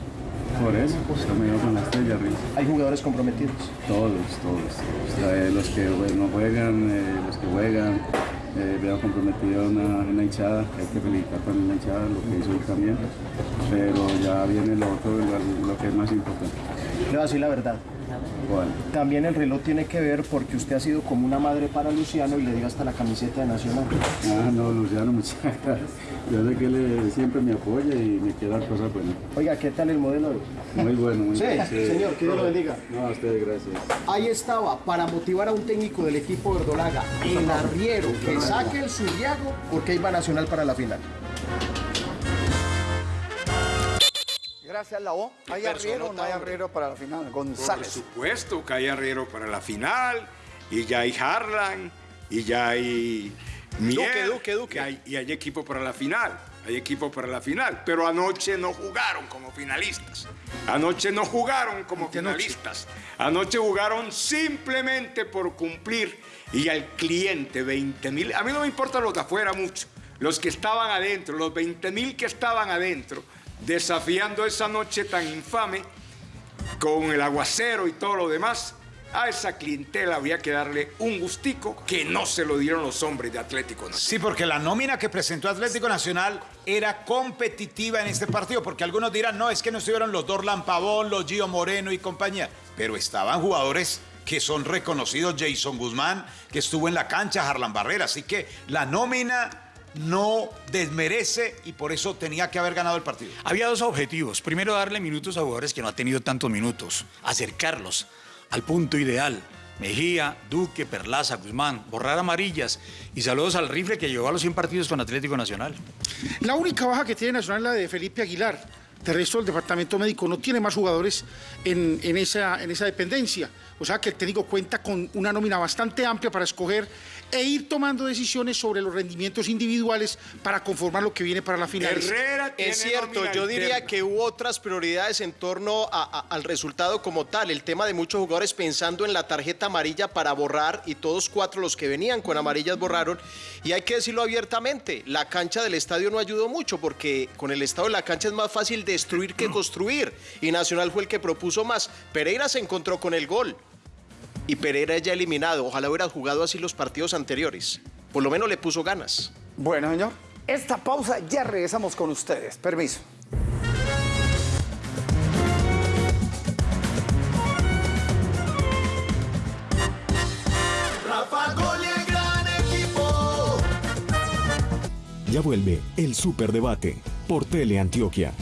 Por eso, yo me con la estrella arriba. hay jugadores comprometidos. Todos, todos. Eh, los que bueno, no juegan, eh, los que juegan. Eh, veo comprometido una, una hinchada, hay que felicitar también la hinchada, lo que hizo él también. Pero ya viene lo otro, lo, lo que es más importante. Le voy a decir la verdad. También el reloj tiene que ver porque usted ha sido como una madre para Luciano y le dio hasta la camiseta de Nacional. Ah, no, Luciano, muchas gracias. Yo sé que él siempre me apoya y me quiere dar cosas buenas. Oiga, ¿qué tal el modelo? Muy bueno, muy Sí, bueno. señor, que Dios lo bendiga. No, a ustedes gracias. Ahí estaba, para motivar a un técnico del equipo verdolaga, el arriero, que saque el Zuriago porque iba Nacional para la final. ¿Hay arriero o no hay arriero para la final? Por González. supuesto que hay Arriero para la final, y ya hay Harlan, y ya hay Mier, Duque, Duque, Duque. Y, hay, y hay equipo para la final, hay equipo para la final, pero anoche no jugaron como finalistas. Anoche no jugaron como finalistas. Anoche jugaron simplemente por cumplir y al cliente 20 mil. A mí no me importa los de afuera mucho, los que estaban adentro, los 20 mil que estaban adentro, desafiando esa noche tan infame con el aguacero y todo lo demás, a esa clientela había que darle un gustico que no se lo dieron los hombres de Atlético Nacional. Sí, porque la nómina que presentó Atlético Nacional era competitiva en este partido, porque algunos dirán, no, es que no estuvieron los Dorlan Pavón, los Gio Moreno y compañía, pero estaban jugadores que son reconocidos, Jason Guzmán, que estuvo en la cancha, Harlan Barrera, así que la nómina no desmerece y por eso tenía que haber ganado el partido. Había dos objetivos. Primero, darle minutos a jugadores que no han tenido tantos minutos. Acercarlos al punto ideal. Mejía, Duque, Perlaza, Guzmán, borrar amarillas y saludos al rifle que llegó a los 100 partidos con Atlético Nacional. La única baja que tiene Nacional es la de Felipe Aguilar. De resto, el departamento médico no tiene más jugadores en, en esa, en esa dependencia. O sea que el técnico cuenta con una nómina bastante amplia para escoger e ir tomando decisiones sobre los rendimientos individuales para conformar lo que viene para la final. Herrera tiene Es cierto, yo diría interna. que hubo otras prioridades en torno a- a- al resultado como tal. El tema de muchos jugadores pensando en la tarjeta amarilla para borrar y todos cuatro los que venían con amarillas borraron. Y hay que decirlo abiertamente, la cancha del estadio no ayudó mucho porque con el estado de la cancha es más fácil destruir que construir. Y Nacional fue el que propuso más. Pereira se encontró con el gol. Y Pereira ya eliminado. Ojalá hubiera jugado así los partidos anteriores. Por lo menos le puso ganas. Bueno, señor, esta pausa ya regresamos con ustedes. Permiso. Rafa Gol y el gran equipo. Ya vuelve el Superdebate por Teleantioquia.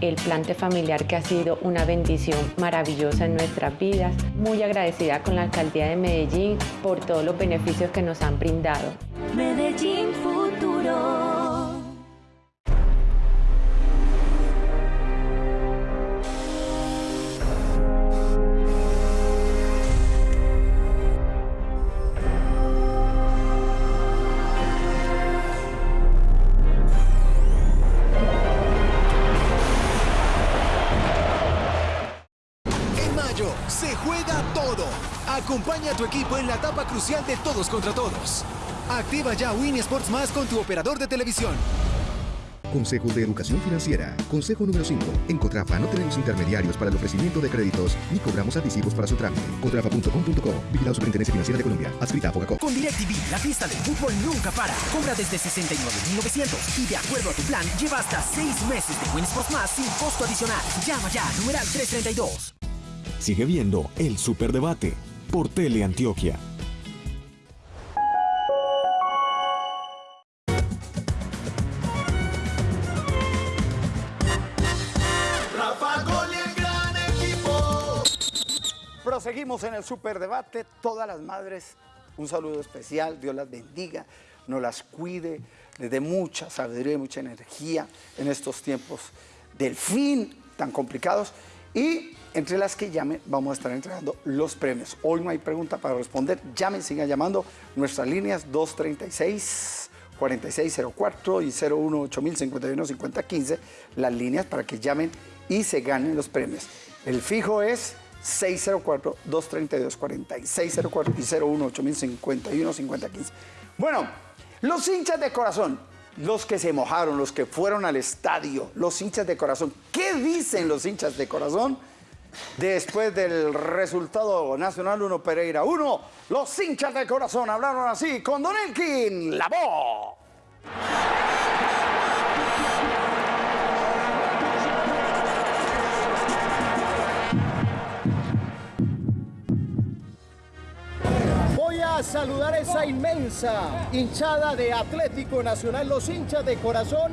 El plante familiar que ha sido una bendición maravillosa en nuestras vidas. Muy agradecida con la alcaldía de Medellín por todos los beneficios que nos han brindado. Crucial de todos contra todos. Activa ya Win Sports Más con tu operador de televisión. Consejo de Educación Financiera. Consejo número 5. En Cotrafa no tenemos intermediarios para el ofrecimiento de créditos ni cobramos anticipos para su trámite. Cotrafa.com.co. Vigilado Superintendencia Financiera de Colombia. Adscrita a Fogacop. Con DirecTV, la fiesta del fútbol nunca para. Compra desde 69.900 y de acuerdo a tu plan, lleva hasta 6 meses de Win Sports Más sin costo adicional. Llama ya, numeral 332. Sigue viendo el Superdebate por Teleantioquia. Rafa Proseguimos en el superdebate. Todas las madres, un saludo especial. Dios las bendiga, nos las cuide, les dé mucha sabiduría y mucha energía en estos tiempos del fin tan complicados. Y entre las que llamen, vamos a estar entregando los premios. Hoy no hay pregunta para responder. Llamen, sigan llamando. Nuestras líneas 236. 4604 y 018 las líneas para que llamen y se ganen los premios. El fijo es 604-232-4604 y 018 Bueno, los hinchas de corazón, los que se mojaron, los que fueron al estadio, los hinchas de corazón, ¿qué dicen los hinchas de corazón? Después del resultado Nacional 1 Pereira 1, los hinchas de corazón hablaron así con Don Elkin, la a saludar esa inmensa hinchada de Atlético Nacional. Los hinchas de corazón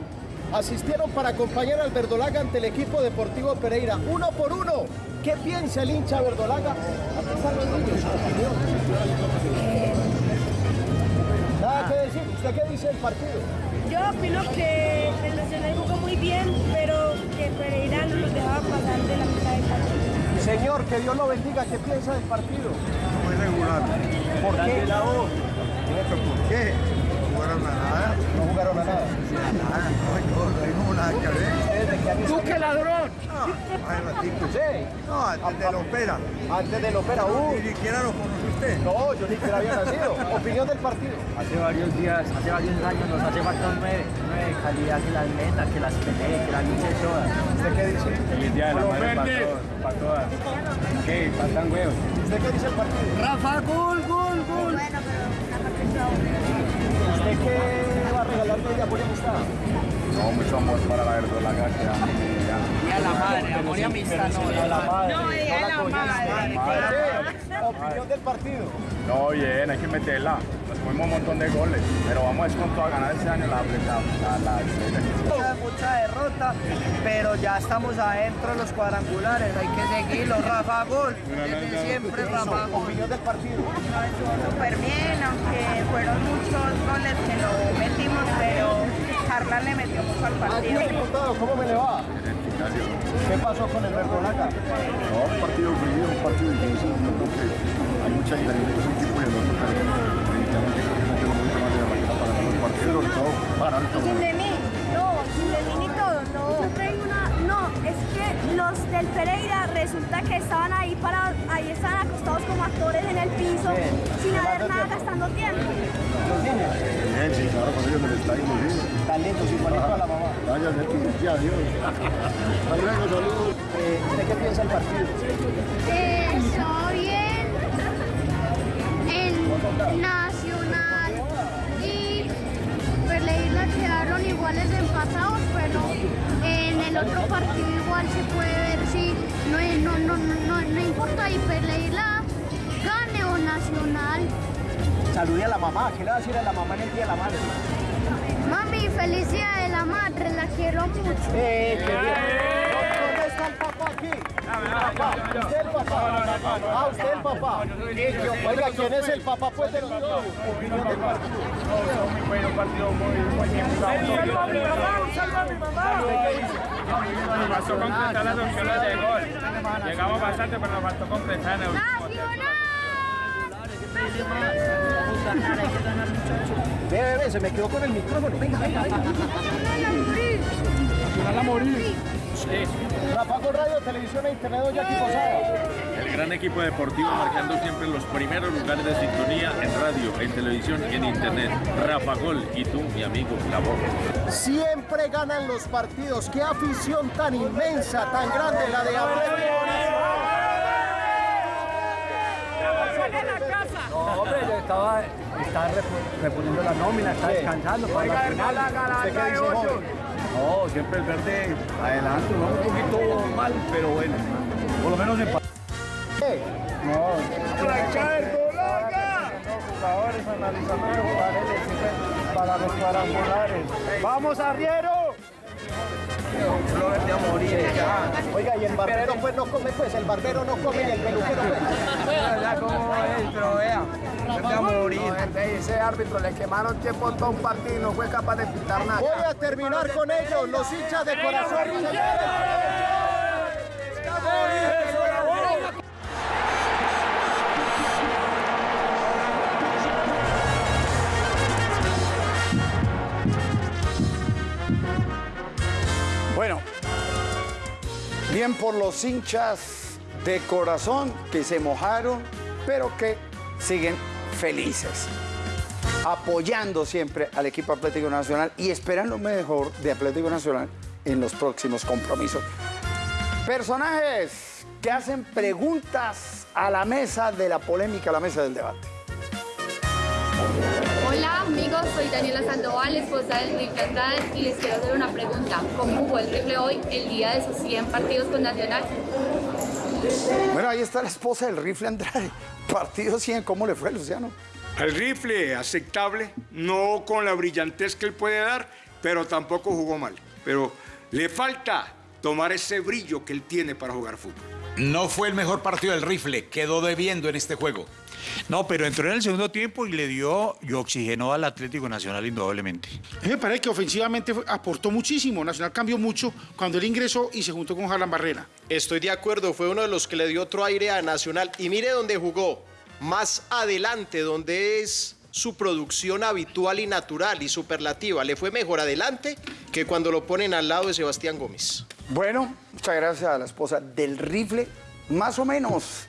asistieron para acompañar al Verdolaga ante el equipo deportivo Pereira. Uno por uno. ¿Qué piensa el hincha Verdolaga? Niños. Nada que decir. ¿Usted qué dice del partido? Yo opino que el Nacional jugó muy bien, pero que Pereira no los dejaba pasar de la mitad del partido. Señor, que Dios lo bendiga. ¿Qué piensa del partido? Muy regular. ¿Por qué? La voz. ¿Por qué? No jugaron a nada. No jugaron a nada. Nada, no, no hay como nada que ver. ¡Tú qué ladrón! No, hay ratito. Sí. No, antes de la opera. Antes de la opera, uh. Ni siquiera lo conocí usted? No, yo ni siquiera había nacido. Opinión del partido. Hace varios días, hace varios años nos hace falta un 9, de calidad que las meta, que las pelee, que las luche todas. ¿Usted qué dice? Feliz día de la madre para para todas. ¿Qué? Faltan huevos. ¿Usted qué dice el partido? Rafa, gol, ¿Usted qué va a regalarle de apoyo amistad? No, mucho amor para la verdolaga que vida. Día de la madre, amor y amistad, no. A la madre. No, de la madre. Opinión del partido. No, bien, hay que meterla. Nos comimos un montón de goles, pero vamos con todo a ganar este año la, la, la, la estrella. Mucha, mucha derrota, pero ya estamos adentro de los cuadrangulares, hay que seguirlo. Rafa, gol. Desde siempre, Rafa, gol. Opinión del partido. No, estuvo súper bien, aunque fueron muchos goles que lo metimos, pero Carla le metió mucho al partido. ¿cómo me le va? ¿Qué pasó con el Verdolaga? No, un partido frío, un partido difícil. Yo creo que hay mucha diferencia entre un equipo y el otro, pero definitivamente creo que metemos mucho más de la máquina para ganar el partido, sobre todo para el Sin de mí, no, sin de mí ni todo, no. No, es que los del Pereira resulta que estaban ahí para, ahí estaban acostados como actores en el piso, sin haber nada gastando tiempo. Los. Bien, sí, claro, con ellos en el estadio, sí. Talentos igualito a la mamá. Vaya, Neti, adiós. Hasta luego, saludos. Eh, ¿Usted qué piensa del partido? Está bien en Nacional y Pereira quedaron iguales de empatados, pero en el otro partido igual se puede ver si no, es- no, no, no, no importa y Pereira gane o Nacional. Salude a la mamá. ¿Qué le va a decir a la mamá en el Día de la Madre? Mami, feliz día de la madre, la quiero mucho. Eh, qué bien. ¿Dónde está el papá aquí? Papá, ¿usted el papá? Ah, usted el papá. Oiga, ¿quién es el papá pues de los dos? Opinión del partido. Nos faltó concretar las opciones de gol. Llegamos bastante, pero nos faltó en el último Ve, ve, ve, se me quedó con el micrófono. Venga, venga, venga. Nacional a morir. Rafa con Radio, Televisión e Internet, doña Jackie Posada. El gran equipo deportivo marcando siempre los primeros lugares de sintonía en radio, en televisión y en internet. Rafa Gol y tú, mi amigo, la voz. Siempre ganan los partidos. Qué afición tan inmensa, tan grande la de Atlético No, hombre, yo estaba, estaba repo- reponiendo la nómina, estaba descansando para la final. ¿usted qué dice, joven? No, siempre el verde adelante, vamos un poquito mal, pero bueno, por lo menos empate. No. jugadores, analizando los jugadores para los cuadrangulares. ¡Vamos, arriero! Flores de morir ya. Oiga, y el barbero pues no come, pues el barbero no come y el peluquero pues. Como es, pero ese árbitro le quemaron tiempo todo un partido y no fue capaz de pintar nada. Voy a terminar con ellos, los hinchas de corazón. Bueno, bien por los hinchas de corazón que se mojaron, pero que siguen felices, apoyando siempre al equipo Atlético Nacional y esperando lo mejor de Atlético Nacional en los próximos compromisos. Personajes que hacen preguntas a la mesa de la polémica, a la mesa del debate. Hola amigos, soy Daniela Sandoval, esposa del Rifle Andrade y les quiero hacer una pregunta. ¿Cómo jugó el Rifle hoy, el día de sus 100 partidos con Nacional? Bueno, ahí está la esposa del rifle Andrade. Partido 100, ¿cómo le fue, Luciano? Al rifle aceptable, no con la brillantez que él puede dar, pero tampoco jugó mal. Pero le falta tomar ese brillo que él tiene para jugar fútbol. No fue el mejor partido del rifle, quedó debiendo en este juego. No, pero entró en el segundo tiempo y le dio y oxigenó al Atlético Nacional indudablemente. A mí me parece que ofensivamente fue- aportó muchísimo. Nacional cambió mucho cuando él ingresó y se juntó con Harlan Barrera. Estoy de acuerdo, fue uno de los que le dio otro aire a Nacional. Y mire dónde jugó, más adelante, donde es su producción habitual y natural y superlativa. Le fue mejor adelante que cuando lo ponen al lado de Sebastián Gómez. Bueno, muchas gracias a la esposa del rifle. Más o menos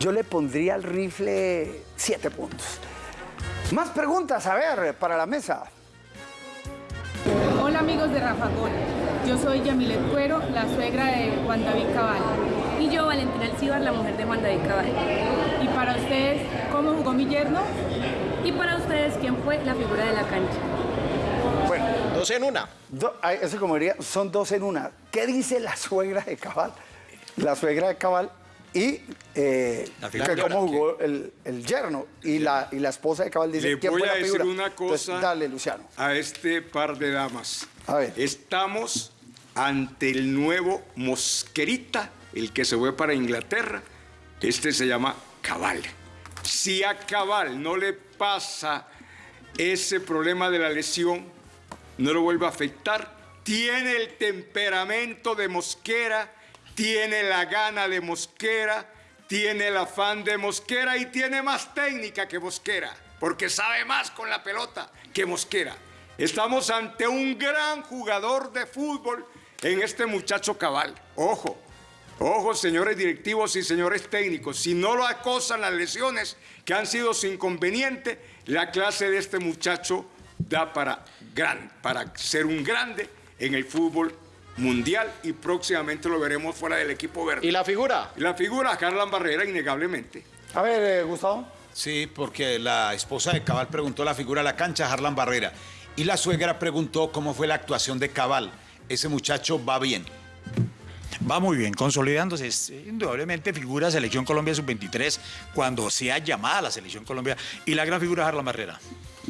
Yo le pondría al rifle siete puntos. Más preguntas, a ver, para la mesa. Hola amigos de Rafa Gol, yo soy Yamilet Cuero, la suegra de Juan David Cabal. Yo, Valentina Alcibar, la mujer de Juan David Cabal. Y para ustedes, ¿cómo jugó mi yerno? Y para ustedes, ¿quién fue la figura de la cancha? Bueno, Dos en una. do- eso como diría, son dos en una. ¿Qué dice la suegra de Cabal? La suegra de Cabal y eh, La que cómo jugó el, el yerno. Y la, y la esposa de Cabal dice, Le ¿quién voy fue a la decir figura? una Entonces, cosa dale, Luciano. a este par de damas. A ver. Estamos ante el nuevo Mosquerita, el que se fue para Inglaterra. Este se llama Cabal. Si a Cabal no le pasa ese problema de la lesión, no lo vuelve a afectar, tiene el temperamento de Mosquera, tiene la gana de Mosquera, tiene el afán de Mosquera y tiene más técnica que Mosquera, porque sabe más con la pelota que Mosquera. Estamos ante un gran jugador de fútbol en este muchacho cabal. Ojo, ojo, señores directivos y señores técnicos, si no lo acosan las lesiones que han sido su inconveniente, la clase de este muchacho da para gran, para ser un grande en el fútbol mundial y próximamente lo veremos fuera del equipo verde. ¿Y la figura? La figura, Carlan Barrera, innegablemente. A ver, eh, Gustavo. Sí, porque la esposa de Cabal preguntó la figura de la cancha, Harlan Barrera. Y la suegra preguntó cómo fue la actuación de Cabal. Ese muchacho va bien. Va muy bien, consolidándose. Eh, indudablemente figura Selección Colombia Sub-23 cuando sea llamada la Selección Colombia. Y la gran figura es Harlan Barrera.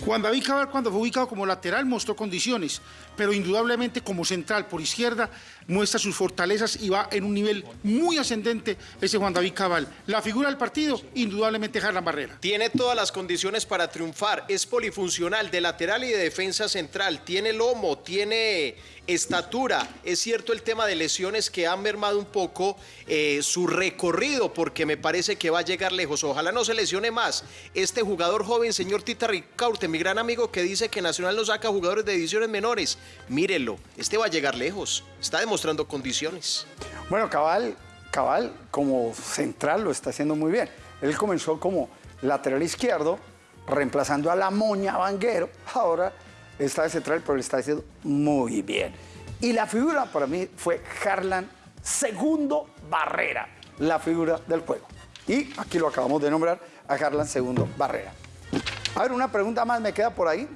Juan David Cabal, cuando fue ubicado como lateral, mostró condiciones, pero indudablemente como central por izquierda muestra sus fortalezas y va en un nivel muy ascendente ese Juan David Cabal. La figura del partido, indudablemente Harlan Barrera. Tiene todas las condiciones para triunfar. Es polifuncional de lateral y de defensa central. Tiene lomo, tiene estatura. Es cierto el tema de lesiones que han mermado un poco eh, su recorrido porque me parece que va a llegar lejos. Ojalá no se lesione más. Este jugador joven, señor Tita Ricaurte, mi gran amigo que dice que Nacional no saca jugadores de divisiones menores. Mírelo, este va a llegar lejos. Está demostrando condiciones. Bueno, Cabal, Cabal como central lo está haciendo muy bien. Él comenzó como lateral izquierdo, reemplazando a la moña Vanguero. Ahora está de central, pero lo está haciendo muy bien. Y la figura para mí fue Harlan Segundo Barrera, la figura del juego. Y aquí lo acabamos de nombrar a Harlan Segundo Barrera. A ver, una pregunta más me queda por ahí.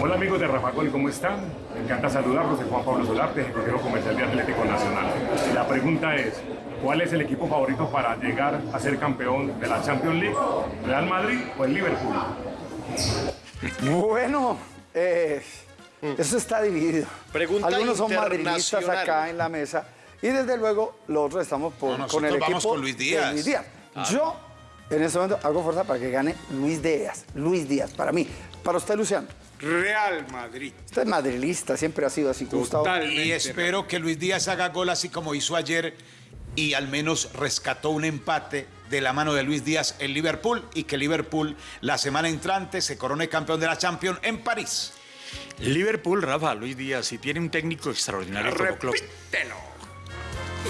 Hola amigos de Rafa Gol, ¿cómo están? Me encanta saludarlos, soy Juan Pablo Solarte, ejecutivo comercial de Atlético Nacional. La pregunta es, ¿cuál es el equipo favorito para llegar a ser campeón de la Champions League? ¿Real Madrid o el Liverpool? Bueno, eh, eso está dividido. Pregunta Algunos son madridistas acá en la mesa y desde luego los otros estamos por- No, con el equipo vamos con Luis de Díaz. Luis Díaz. Claro. Yo en este momento hago fuerza para que gane Luis Díaz. Luis Díaz, para mí. Para usted, Luciano. Real Madrid. Usted es madrilista, siempre ha sido así, Gustavo. Y espero que Luis Díaz haga gol así como hizo ayer y al menos rescató un empate de la mano de Luis Díaz en Liverpool y que Liverpool la semana entrante se corone campeón de la Champions en París. Liverpool, Rafa, Luis Díaz, y tiene un técnico extraordinario como club.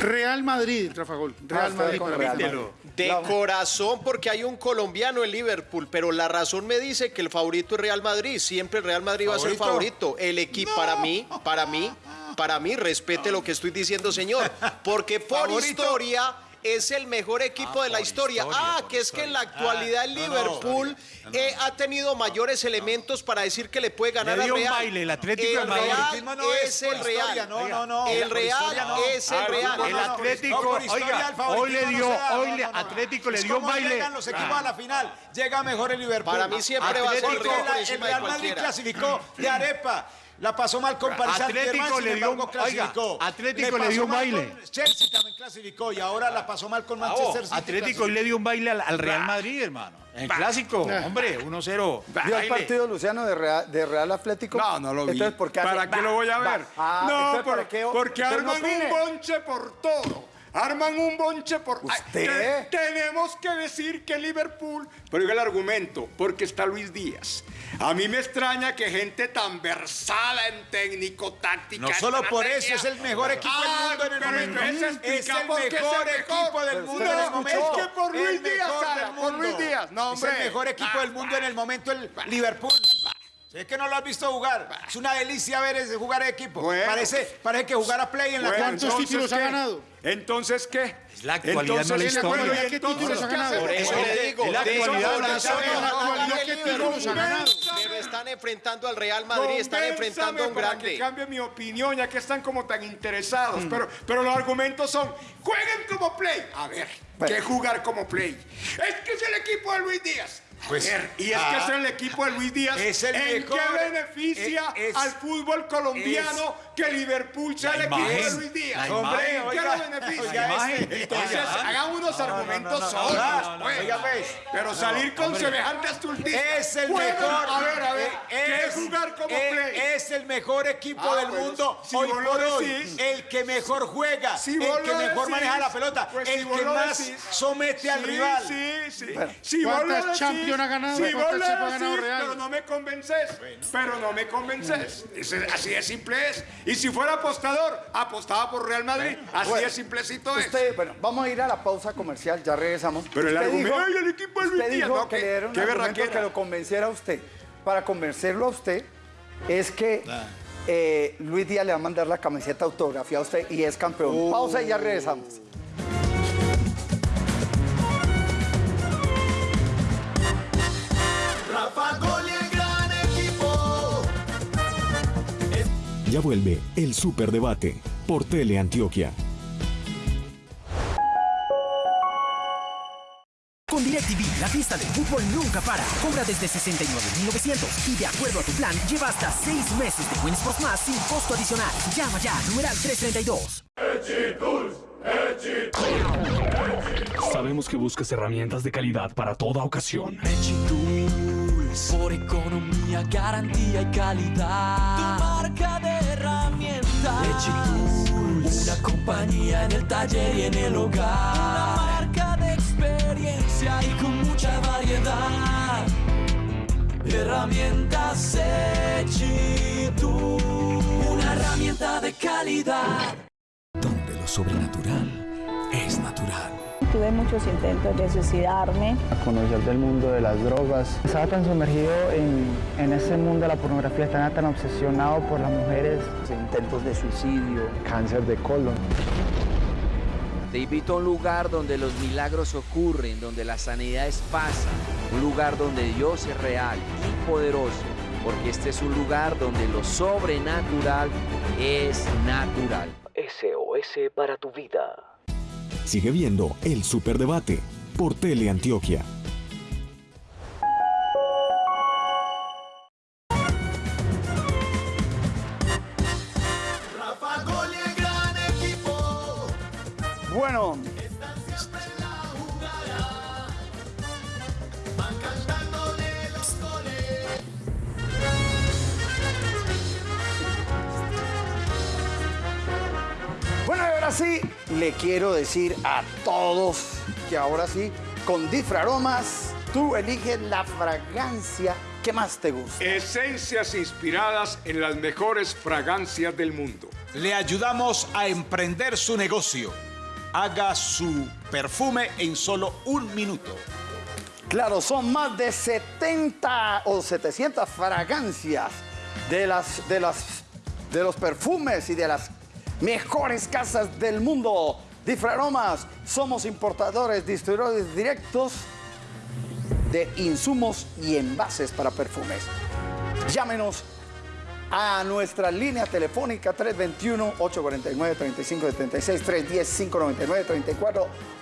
Real Madrid, Rafa Gol. Real estoy Madrid con Real. Madrid. De corazón, porque hay un colombiano en Liverpool, pero la razón me dice que el favorito es Real Madrid. Siempre el Real Madrid va a ser ¿Favorito? favorito. El equipo, para mí, para mí, para mí, respete lo que estoy diciendo, señor. Porque por Favorito. historia es el mejor equipo de la historia. ah, que es que en la actualidad el Ah, no, no, Liverpool eh, ha tenido mayores elementos para decir que le puede ganar Le al dio un Real. baile, el Atlético el. Real es el historia, Real. no, no, no. El Real historia no. es el Ah, Real. El Atlético, historia oiga, hoy le dio, hoy. Atlético le dio un baile. llegan los equipos Ah. a la final, llega mejor el Liverpool. Para mí siempre va a ser el Real Madrid clasificó de arepa. La pasó mal con Paris Atlético le dio un- embargo, oiga, clasificó. Atlético le dio un baile. Chelsea también clasificó y ahora la pasó mal con Manchester City. Atlético hoy le dio un baile al, al Real Madrid, hermano. En el clásico, hombre, 1-0. ¿Vio el partido, Luciano, de Real, de Real Atlético? No, no lo vi. Entonces, ¿por qué ¿Para qué lo voy a ver? Ah, no, por- porque no arman un bonche por todo. Arman un bonche por... Ay, ¿Usted? te- tenemos que decir que Liverpool... Pero diga el argumento, porque está Luis Díaz. A mí me extraña que gente tan versada en técnico, táctica... No solo por eso, es el mejor equipo Ah, del mundo en el momento. Es el mejor equipo del Pero mundo en el momento. Es que por Luis Díaz, Sara, del por. Luis Díaz. No, Es hombre. el mejor equipo del mundo en el momento, el Liverpool. Es que no lo has visto jugar. Es una delicia ver ese jugar de equipo. Bueno. Parece, parece que jugar a play en la Bueno, cancha. entonces, ¿qué? Entonces, ¿qué? Es la actualidad, no la Entonces, historia. bueno, ¿y ¿Qué entonces títulos ha ganado? Por eso Bueno, le digo, es la actualidad, la historia. ¿qué títulos ha ganado? Pero están enfrentando al Real Madrid, están enfrentando a un Convénzame para grande. que cambie mi opinión, ya que están como tan interesados. Pero, pero los argumentos son, jueguen como play. A ver, ¿qué jugar como play? Es que es el equipo de Luis Díaz. Pues, y es ah, que es el equipo de Luis Díaz. es el ¿En mejor, qué beneficia eh, es- al fútbol colombiano que Liverpool sea el equipo de Luis Díaz? la Hombre, ¿en qué lo beneficia? Entonces, hagan unos argumentos no, no, solos, pues. oiga, pues. Pero salir con semejante estulticia. Es el mejor. A ver, a ver. eh, ¿Qué es- jugar como eh, play? Es el mejor equipo Ah, del bueno, mundo si hoy por hoy. decís. El que mejor juega, Si el que mejor maneja la pelota, pues el que más somete al rival. Sí, Si vos ¿cuántas lo Champions ha ganado? Si vos ¿Cuántas lo Champions ha ganado decís, Real? pero no me convences. Pero no me convences. Así de simple es. Y si fuera apostador, apostaba por Real Madrid. Así Bueno, de simplecito es. Usted, bueno, vamos a ir a la pausa comercial, ya regresamos. Pero el Usted argumento, dijo- "Ay, el equipo de Luis Usted Díaz", dijo no, que qué- le dieron un que lo convenciera a usted. Para convencerlo a usted es que eh, Luis Díaz le va a mandar la camiseta autografiada a usted y es campeón. Pausa y ya regresamos. Ya vuelve el Superdebate por Teleantioquia. Con DirecTV, la fiesta del fútbol nunca para. Compra desde 69,900 y de acuerdo a tu plan, lleva hasta 6 meses de Wins Sports Más sin costo adicional. Llama ya, numeral 332. Sabemos que buscas herramientas de calidad para toda ocasión. Por economía, garantía y calidad. Tu marca de Tools, una compañía en el taller y en el hogar. Una marca de experiencia y con mucha variedad. Herramientas Tool, una herramienta de calidad. Donde lo sobrenatural. Tuve muchos intentos de suicidarme. conocer del mundo de las drogas. Estaba tan sumergido en, en ese mundo de la pornografía, estaba tan obsesionado por las mujeres. Intentos de suicidio, cáncer de colon. Te invito a un lugar donde los milagros ocurren, donde las sanidades pasan, un lugar donde Dios es real y poderoso, porque este es un lugar donde lo sobrenatural es natural. SOS para tu vida. Sigue viendo el Superdebate por Teleantioquia. Quiero decir a todos que ahora sí, con Difraromas, tú eliges la fragancia que más te gusta. Esencias inspiradas en las mejores fragancias del mundo. Le ayudamos a emprender su negocio. Haga su perfume en solo un minuto. Claro, son más de 70 o 700 fragancias de, las, de, las, de los perfumes y de las mejores casas del mundo. Difraromas, somos importadores, distribuidores directos de insumos y envases para perfumes. Llámenos a nuestra línea telefónica 321-849-3576,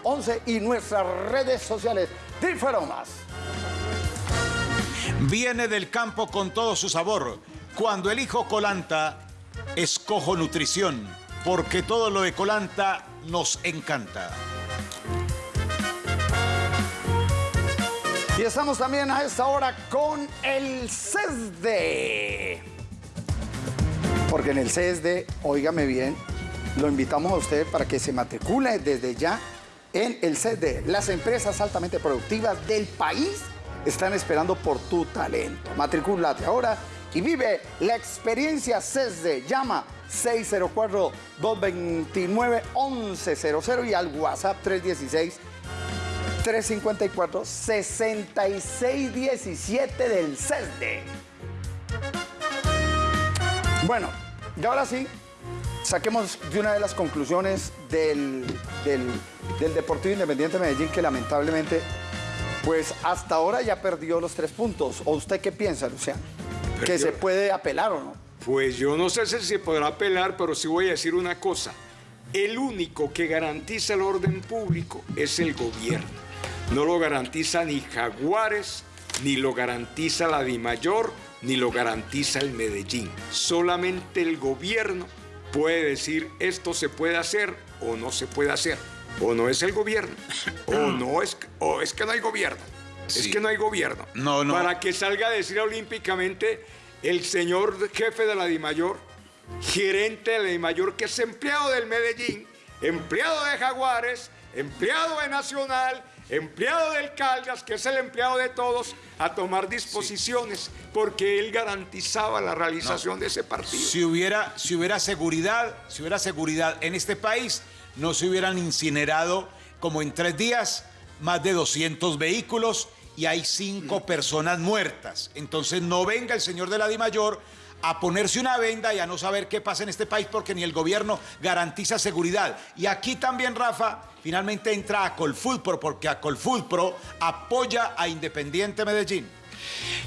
310-599-3411 y nuestras redes sociales Difraromas. Viene del campo con todo su sabor. Cuando elijo Colanta, escojo nutrición, porque todo lo de Colanta nos encanta. Y estamos también a esta hora con el CESDE. Porque en el CESDE, óigame bien, lo invitamos a usted para que se matricule desde ya en el CD. Las empresas altamente productivas del país están esperando por tu talento. Matricúlate ahora y vive la experiencia CESDE. Llama 604-229-1100 y al WhatsApp 316 354-6617 del CESDE. Bueno, y ahora sí, saquemos de una de las conclusiones del, del, del Deportivo Independiente de Medellín, que lamentablemente, pues hasta ahora ya perdió los tres puntos. ¿O usted qué piensa, Luciano? ¿Que Perdió. se puede apelar o no? Pues yo no sé si se podrá apelar, pero sí voy a decir una cosa. El único que garantiza el orden público es el gobierno. No lo garantiza ni Jaguares, ni lo garantiza la DIMAYOR, ni lo garantiza el Medellín. Solamente el gobierno puede decir esto se puede hacer o no se puede hacer. O no es el gobierno, o no es, o es que no hay gobierno. Es que no hay gobierno. No, no. Para que salga a decir olímpicamente el señor jefe de la DIMAYOR, gerente de la DIMAYOR, que es empleado del Medellín, empleado de Jaguares, empleado de Nacional, empleado del Caldas, que es el empleado de todos, a tomar disposiciones, porque él garantizaba la realización de ese partido. Si hubiera, si hubiera seguridad, si hubiera seguridad en este país, no se hubieran incinerado como en tres días más de 200 vehículos y hay cinco personas muertas. Entonces no venga el señor de la DIMAYOR a ponerse una venda y a no saber qué pasa en este país porque ni el gobierno garantiza seguridad. Y aquí también, Rafa, finalmente entra a Colfutpro porque a Colfutpro apoya a Independiente Medellín.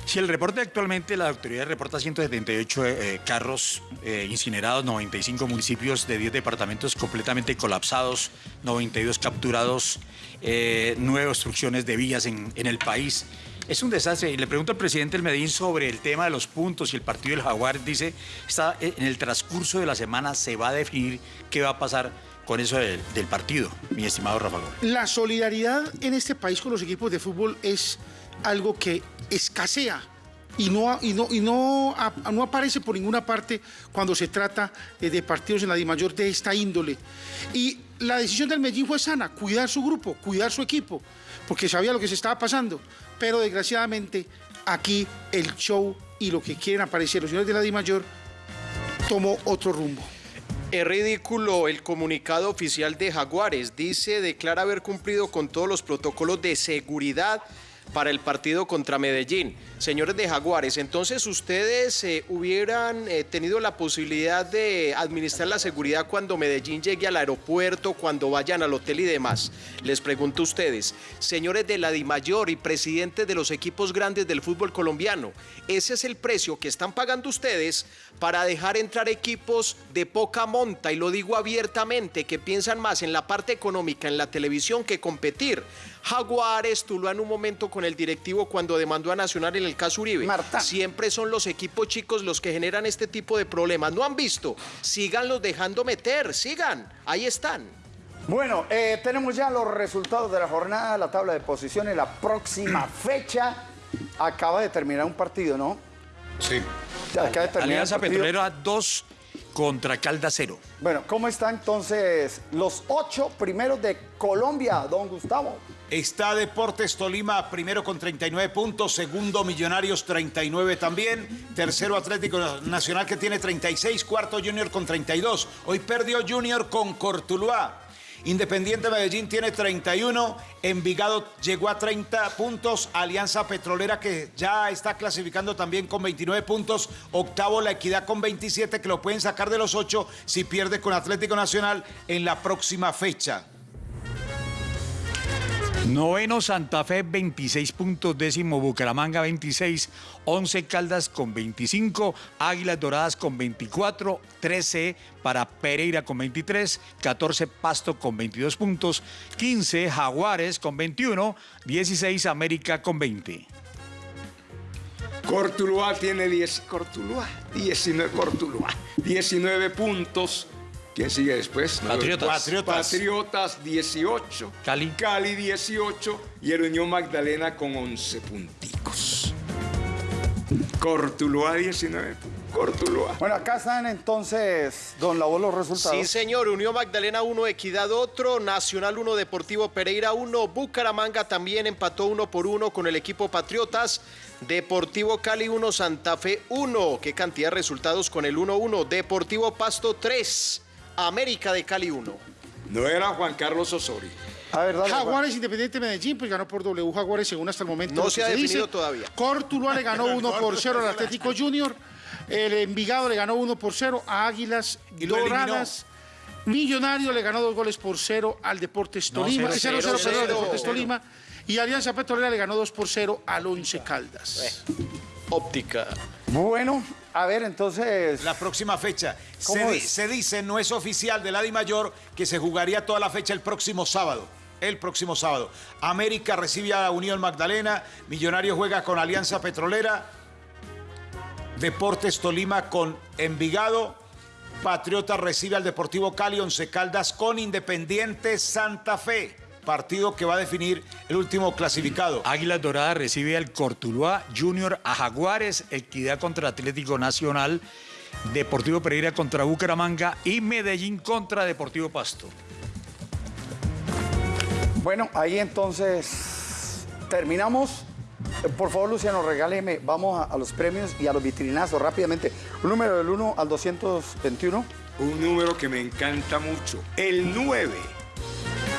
Si el reporte actualmente, la autoridad reporta 178 eh, carros eh, incinerados, 95 municipios de 10 departamentos completamente colapsados, 92 capturados, eh, nueve obstrucciones de vías en el país. Es un desastre. Y le pregunto al presidente del Medellín sobre el tema de los puntos y el partido del Jaguar. Dice, está, eh, en el transcurso de la semana se va a definir qué va a pasar con eso del, partido, mi estimado Rafa Gómez. La solidaridad en este país con los equipos de fútbol es algo que escasea y no, y no, y no, no aparece por ninguna parte cuando se trata eh, de partidos en la Dimayor de esta índole. Y la decisión del Medellín fue sana, cuidar su grupo, cuidar su equipo, porque sabía lo que se estaba pasando. Pero desgraciadamente aquí el show y lo que quieren aparecer los señores de la Dimayor tomó otro rumbo. Es ridículo el comunicado oficial de Jaguares. Dice, declara haber cumplido con todos los protocolos de seguridad para el partido contra Medellín. Señores de Jaguares, entonces ustedes eh, hubieran eh, tenido la posibilidad de administrar la seguridad cuando Medellín llegue al aeropuerto, cuando vayan al hotel y demás. Les pregunto a ustedes, señores de la DIMAYOR y presidentes de los equipos grandes del fútbol colombiano, ese es el precio que están pagando ustedes para dejar entrar equipos de poca monta, y lo digo abiertamente, que piensan más en la parte económica, en la televisión, que competir. Jaguares, Tuluá en un momento con el directivo cuando demandó a Nacional en el caso Uribe. Siempre son los equipos chicos los que generan este tipo de problemas. ¿No han visto? Síganlos dejando meter, sigan, ahí están. Bueno, eh, tenemos ya los resultados de la jornada, la tabla de posiciones, la próxima fecha. Acaba de terminar un partido, ¿no? Sí. Acaba de terminar Alianza. Petrolera 2 contra Calda 0. Bueno, ¿cómo están entonces los ocho primeros de Colombia, don Gustavo? Está Deportes Tolima primero con 39 puntos, segundo Millonarios 39 también, tercero Atlético Nacional que tiene 36, cuarto Junior con 32. Hoy perdió Junior con Cortuluá. Independiente Medellín tiene 31, Envigado llegó a 30 puntos, Alianza Petrolera que ya está clasificando también con 29 puntos, octavo La Equidad con 27 que lo pueden sacar de los 8 si pierde con Atlético Nacional en la próxima fecha. Noveno Santa Fe 26 puntos, décimo Bucaramanga 26, 11 Caldas con 25, Águilas Doradas con 24, 13 para Pereira con 23, 14 Pasto con 22 puntos, 15 Jaguares con 21, 16 América con 20. Cortuluá tiene 10, Cortuluá, 19, Cortuluá, 19 puntos. ¿Quién sigue después? Patriotas. Patriotas. Patriotas 18. Cali. Cali 18 y el Unión Magdalena con 11 punticos. Cortuluá 19. Cortuluá. Bueno, acá están entonces, don Lavo, los resultados. Sí, señor. Unión Magdalena 1, Equidad otro, Nacional 1, Deportivo Pereira 1, Bucaramanga también empató 1 por 1 con el equipo Patriotas, Deportivo Cali 1, Santa Fe 1. ¿Qué cantidad de resultados con el 1-1? Deportivo Pasto 3, América de Cali 1. No era Juan Carlos Osorio. Jaguares Independiente Medellín, pues ganó por W Jaguares según hasta el momento. No se ha definido dice. todavía. Cortuluá le ganó 1 por 0 al Atlético Junior. El Envigado le ganó 1 por 0 a Águilas Y Doradas. Millonario le ganó 2 goles por 0 al Deportes Tolima. cero, Eh, 0-0 cero, perdón, al cero. Deportes Tolima. Y Alianza Petrolera le ganó 2 por 0 al Once Caldas. Óptica. Bueno, a ver, entonces. La próxima fecha. ¿Cómo Se, di- es? se dice, no es oficial de la Di Mayor, que se jugaría toda la fecha el próximo sábado. El próximo sábado. América recibe a Unión Magdalena. Millonario juega con Alianza Petrolera. Deportes Tolima con Envigado. Patriota recibe al Deportivo Cali, Once Caldas con Independiente Santa Fe. Partido que va a definir el último clasificado. Águilas Doradas recibe al Cortuluá Junior a Jaguares, Equidad contra Atlético Nacional, Deportivo Pereira contra Bucaramanga y Medellín contra Deportivo Pasto. Bueno, ahí entonces terminamos. Eh, Por favor, Luciano, regáleme. Vamos a, a los premios y a los vitrinazos rápidamente. Un número del 1 al 221. Un número que me encanta mucho. El 9.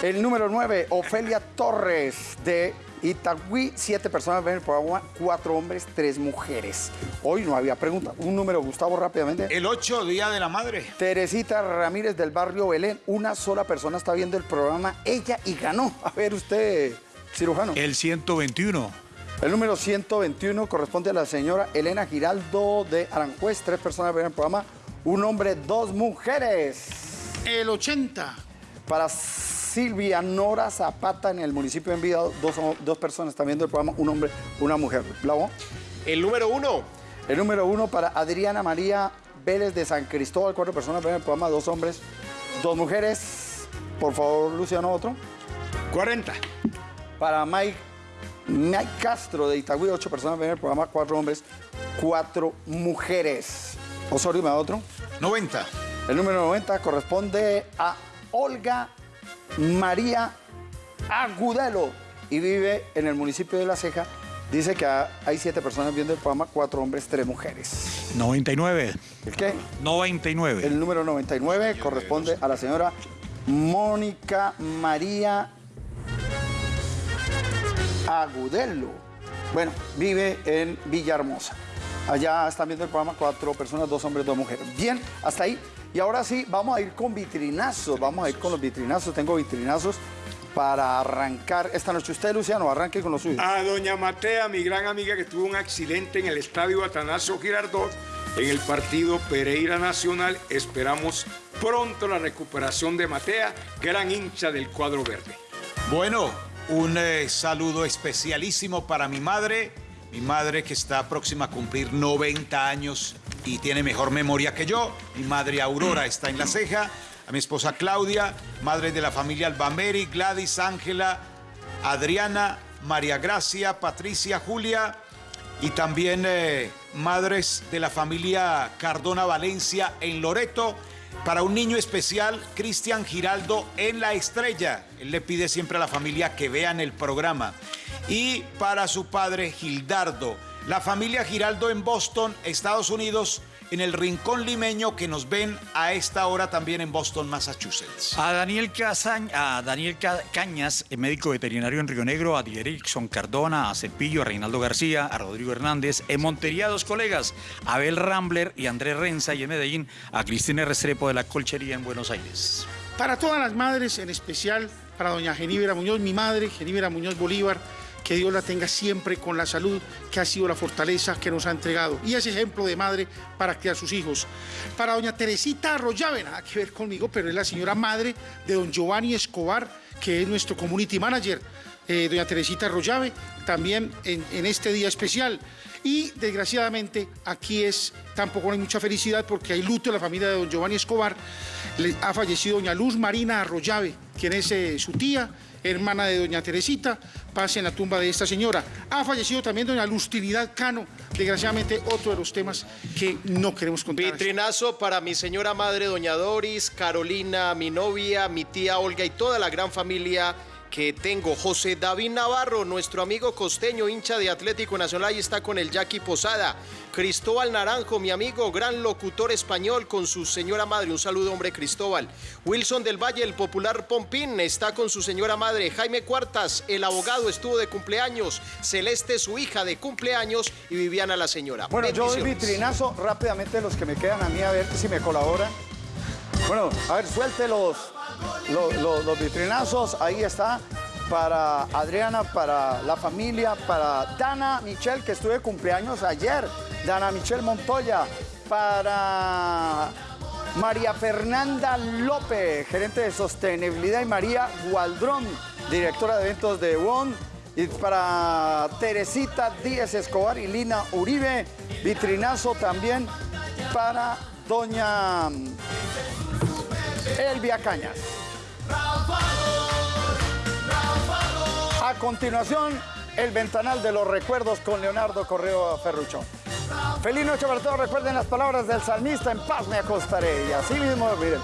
El número 9, Ofelia Torres de Itagüí. Siete personas ven el programa, cuatro hombres, tres mujeres. Hoy no había pregunta. Un número, Gustavo, rápidamente. El 8, Día de la Madre. Teresita Ramírez del barrio Belén. Una sola persona está viendo el programa, ella y ganó. A ver, usted, cirujano. El 121. El número 121 corresponde a la señora Elena Giraldo de Aranjuez. Tres personas ven el programa, un hombre, dos mujeres. El 80. Para Silvia Nora Zapata en el municipio de Envigado, dos, dos personas están viendo el programa, un hombre, una mujer. Bravo. El número uno. El número uno para Adriana María Vélez de San Cristóbal, cuatro personas ven el programa, dos hombres, dos mujeres. Por favor, Luciano, otro. 40. Para Mike, Mike Castro de Itagüí, ocho personas ven el programa, cuatro hombres, cuatro mujeres. Osorio, ¿me da otro? 90. El número 90 corresponde a Olga María Agudelo y vive en el municipio de La Ceja. Dice que ha- hay siete personas viendo el programa, cuatro hombres, tres mujeres. 99. ¿El qué? 99. El número 99 corresponde a la señora Mónica María Agudelo. Bueno, vive en Villahermosa. Allá están viendo el programa cuatro personas, dos hombres, dos mujeres. Bien, hasta ahí. Y ahora sí, vamos a ir con vitrinazos. Vamos a ir con los vitrinazos. Tengo vitrinazos para arrancar esta noche. Usted, Luciano, arranque con los suyos. A doña Matea, mi gran amiga que tuvo un accidente en el estadio Atanasio Girardot, en el partido Pereira Nacional. Esperamos pronto la recuperación de Matea, gran hincha del cuadro verde. Bueno, un eh, saludo especialísimo para mi madre, mi madre que está próxima a cumplir 90 años y tiene mejor memoria que yo. Mi madre Aurora está en la ceja, a mi esposa Claudia, madre de la familia Albameri, Gladys, Ángela, Adriana, María Gracia, Patricia, Julia y también eh, madres de la familia Cardona Valencia en Loreto. Para un niño especial, Cristian Giraldo en La Estrella. Él le pide siempre a la familia que vean el programa. Y para su padre, Gildardo. La familia Giraldo en Boston, Estados Unidos, en el rincón limeño que nos ven a esta hora también en Boston, Massachusetts. A Daniel, Casañ- a Daniel Ca- Cañas, el médico veterinario en Río Negro, a Erickson Cardona, a Cepillo, a Reinaldo García, a Rodrigo Hernández, en Montería dos colegas, Abel Rambler y Andrés Renza, y en Medellín a Cristina Restrepo de la Colchería en Buenos Aires. Para todas las madres, en especial para doña Genívera Muñoz, mi madre, Genívera Muñoz Bolívar, que Dios la tenga siempre con la salud que ha sido la fortaleza que nos ha entregado. Y ese ejemplo de madre para criar sus hijos. Para doña Teresita Arroyave, nada que ver conmigo, pero es la señora madre de don Giovanni Escobar, que es nuestro community manager. Eh, doña Teresita Arroyave, también en, este día especial. Y desgraciadamente aquí es tampoco hay mucha felicidad porque hay luto en la familia de don Giovanni Escobar. Le- ha fallecido doña Luz Marina Arroyave, quien es eh, su tía. Hermana de doña Teresita, pase en la tumba de esta señora. Ha fallecido también doña Lustilidad Cano, desgraciadamente otro de los temas que no queremos contar. Vitrinazo para mi señora madre, doña Doris, Carolina, mi novia, mi tía Olga y toda la gran familia que tengo. José David Navarro, nuestro amigo costeño, hincha de Atlético Nacional, y está con el Jackie Posada. Cristóbal Naranjo, mi amigo, gran locutor español con su señora madre. Un saludo, hombre, Cristóbal. Wilson del Valle, el popular Pompín, está con su señora madre. Jaime Cuartas, el abogado, estuvo de cumpleaños. Celeste, su hija, de cumpleaños. Y Viviana, la señora. Bueno, yo doy vitrinazo rápidamente los que me quedan a mí a ver si me colaboran. Bueno, a ver, suelte los, vitrinazos. Ahí está. Para Adriana, para la familia, para Dana Michelle, que estuve cumpleaños ayer. Dana Michelle Montoya. Para María Fernanda López, gerente de sostenibilidad. Y María Gualdrón, directora de eventos de WON. Y para Teresita Díez Escobar y Lina Uribe, vitrinazo también para doña Elvia Cañas. A continuación, el ventanal de los recuerdos con Leonardo Correo Ferruchón. Feliz noche para todos. Recuerden las palabras del salmista, en paz me acostaré. Y así mismo, miren,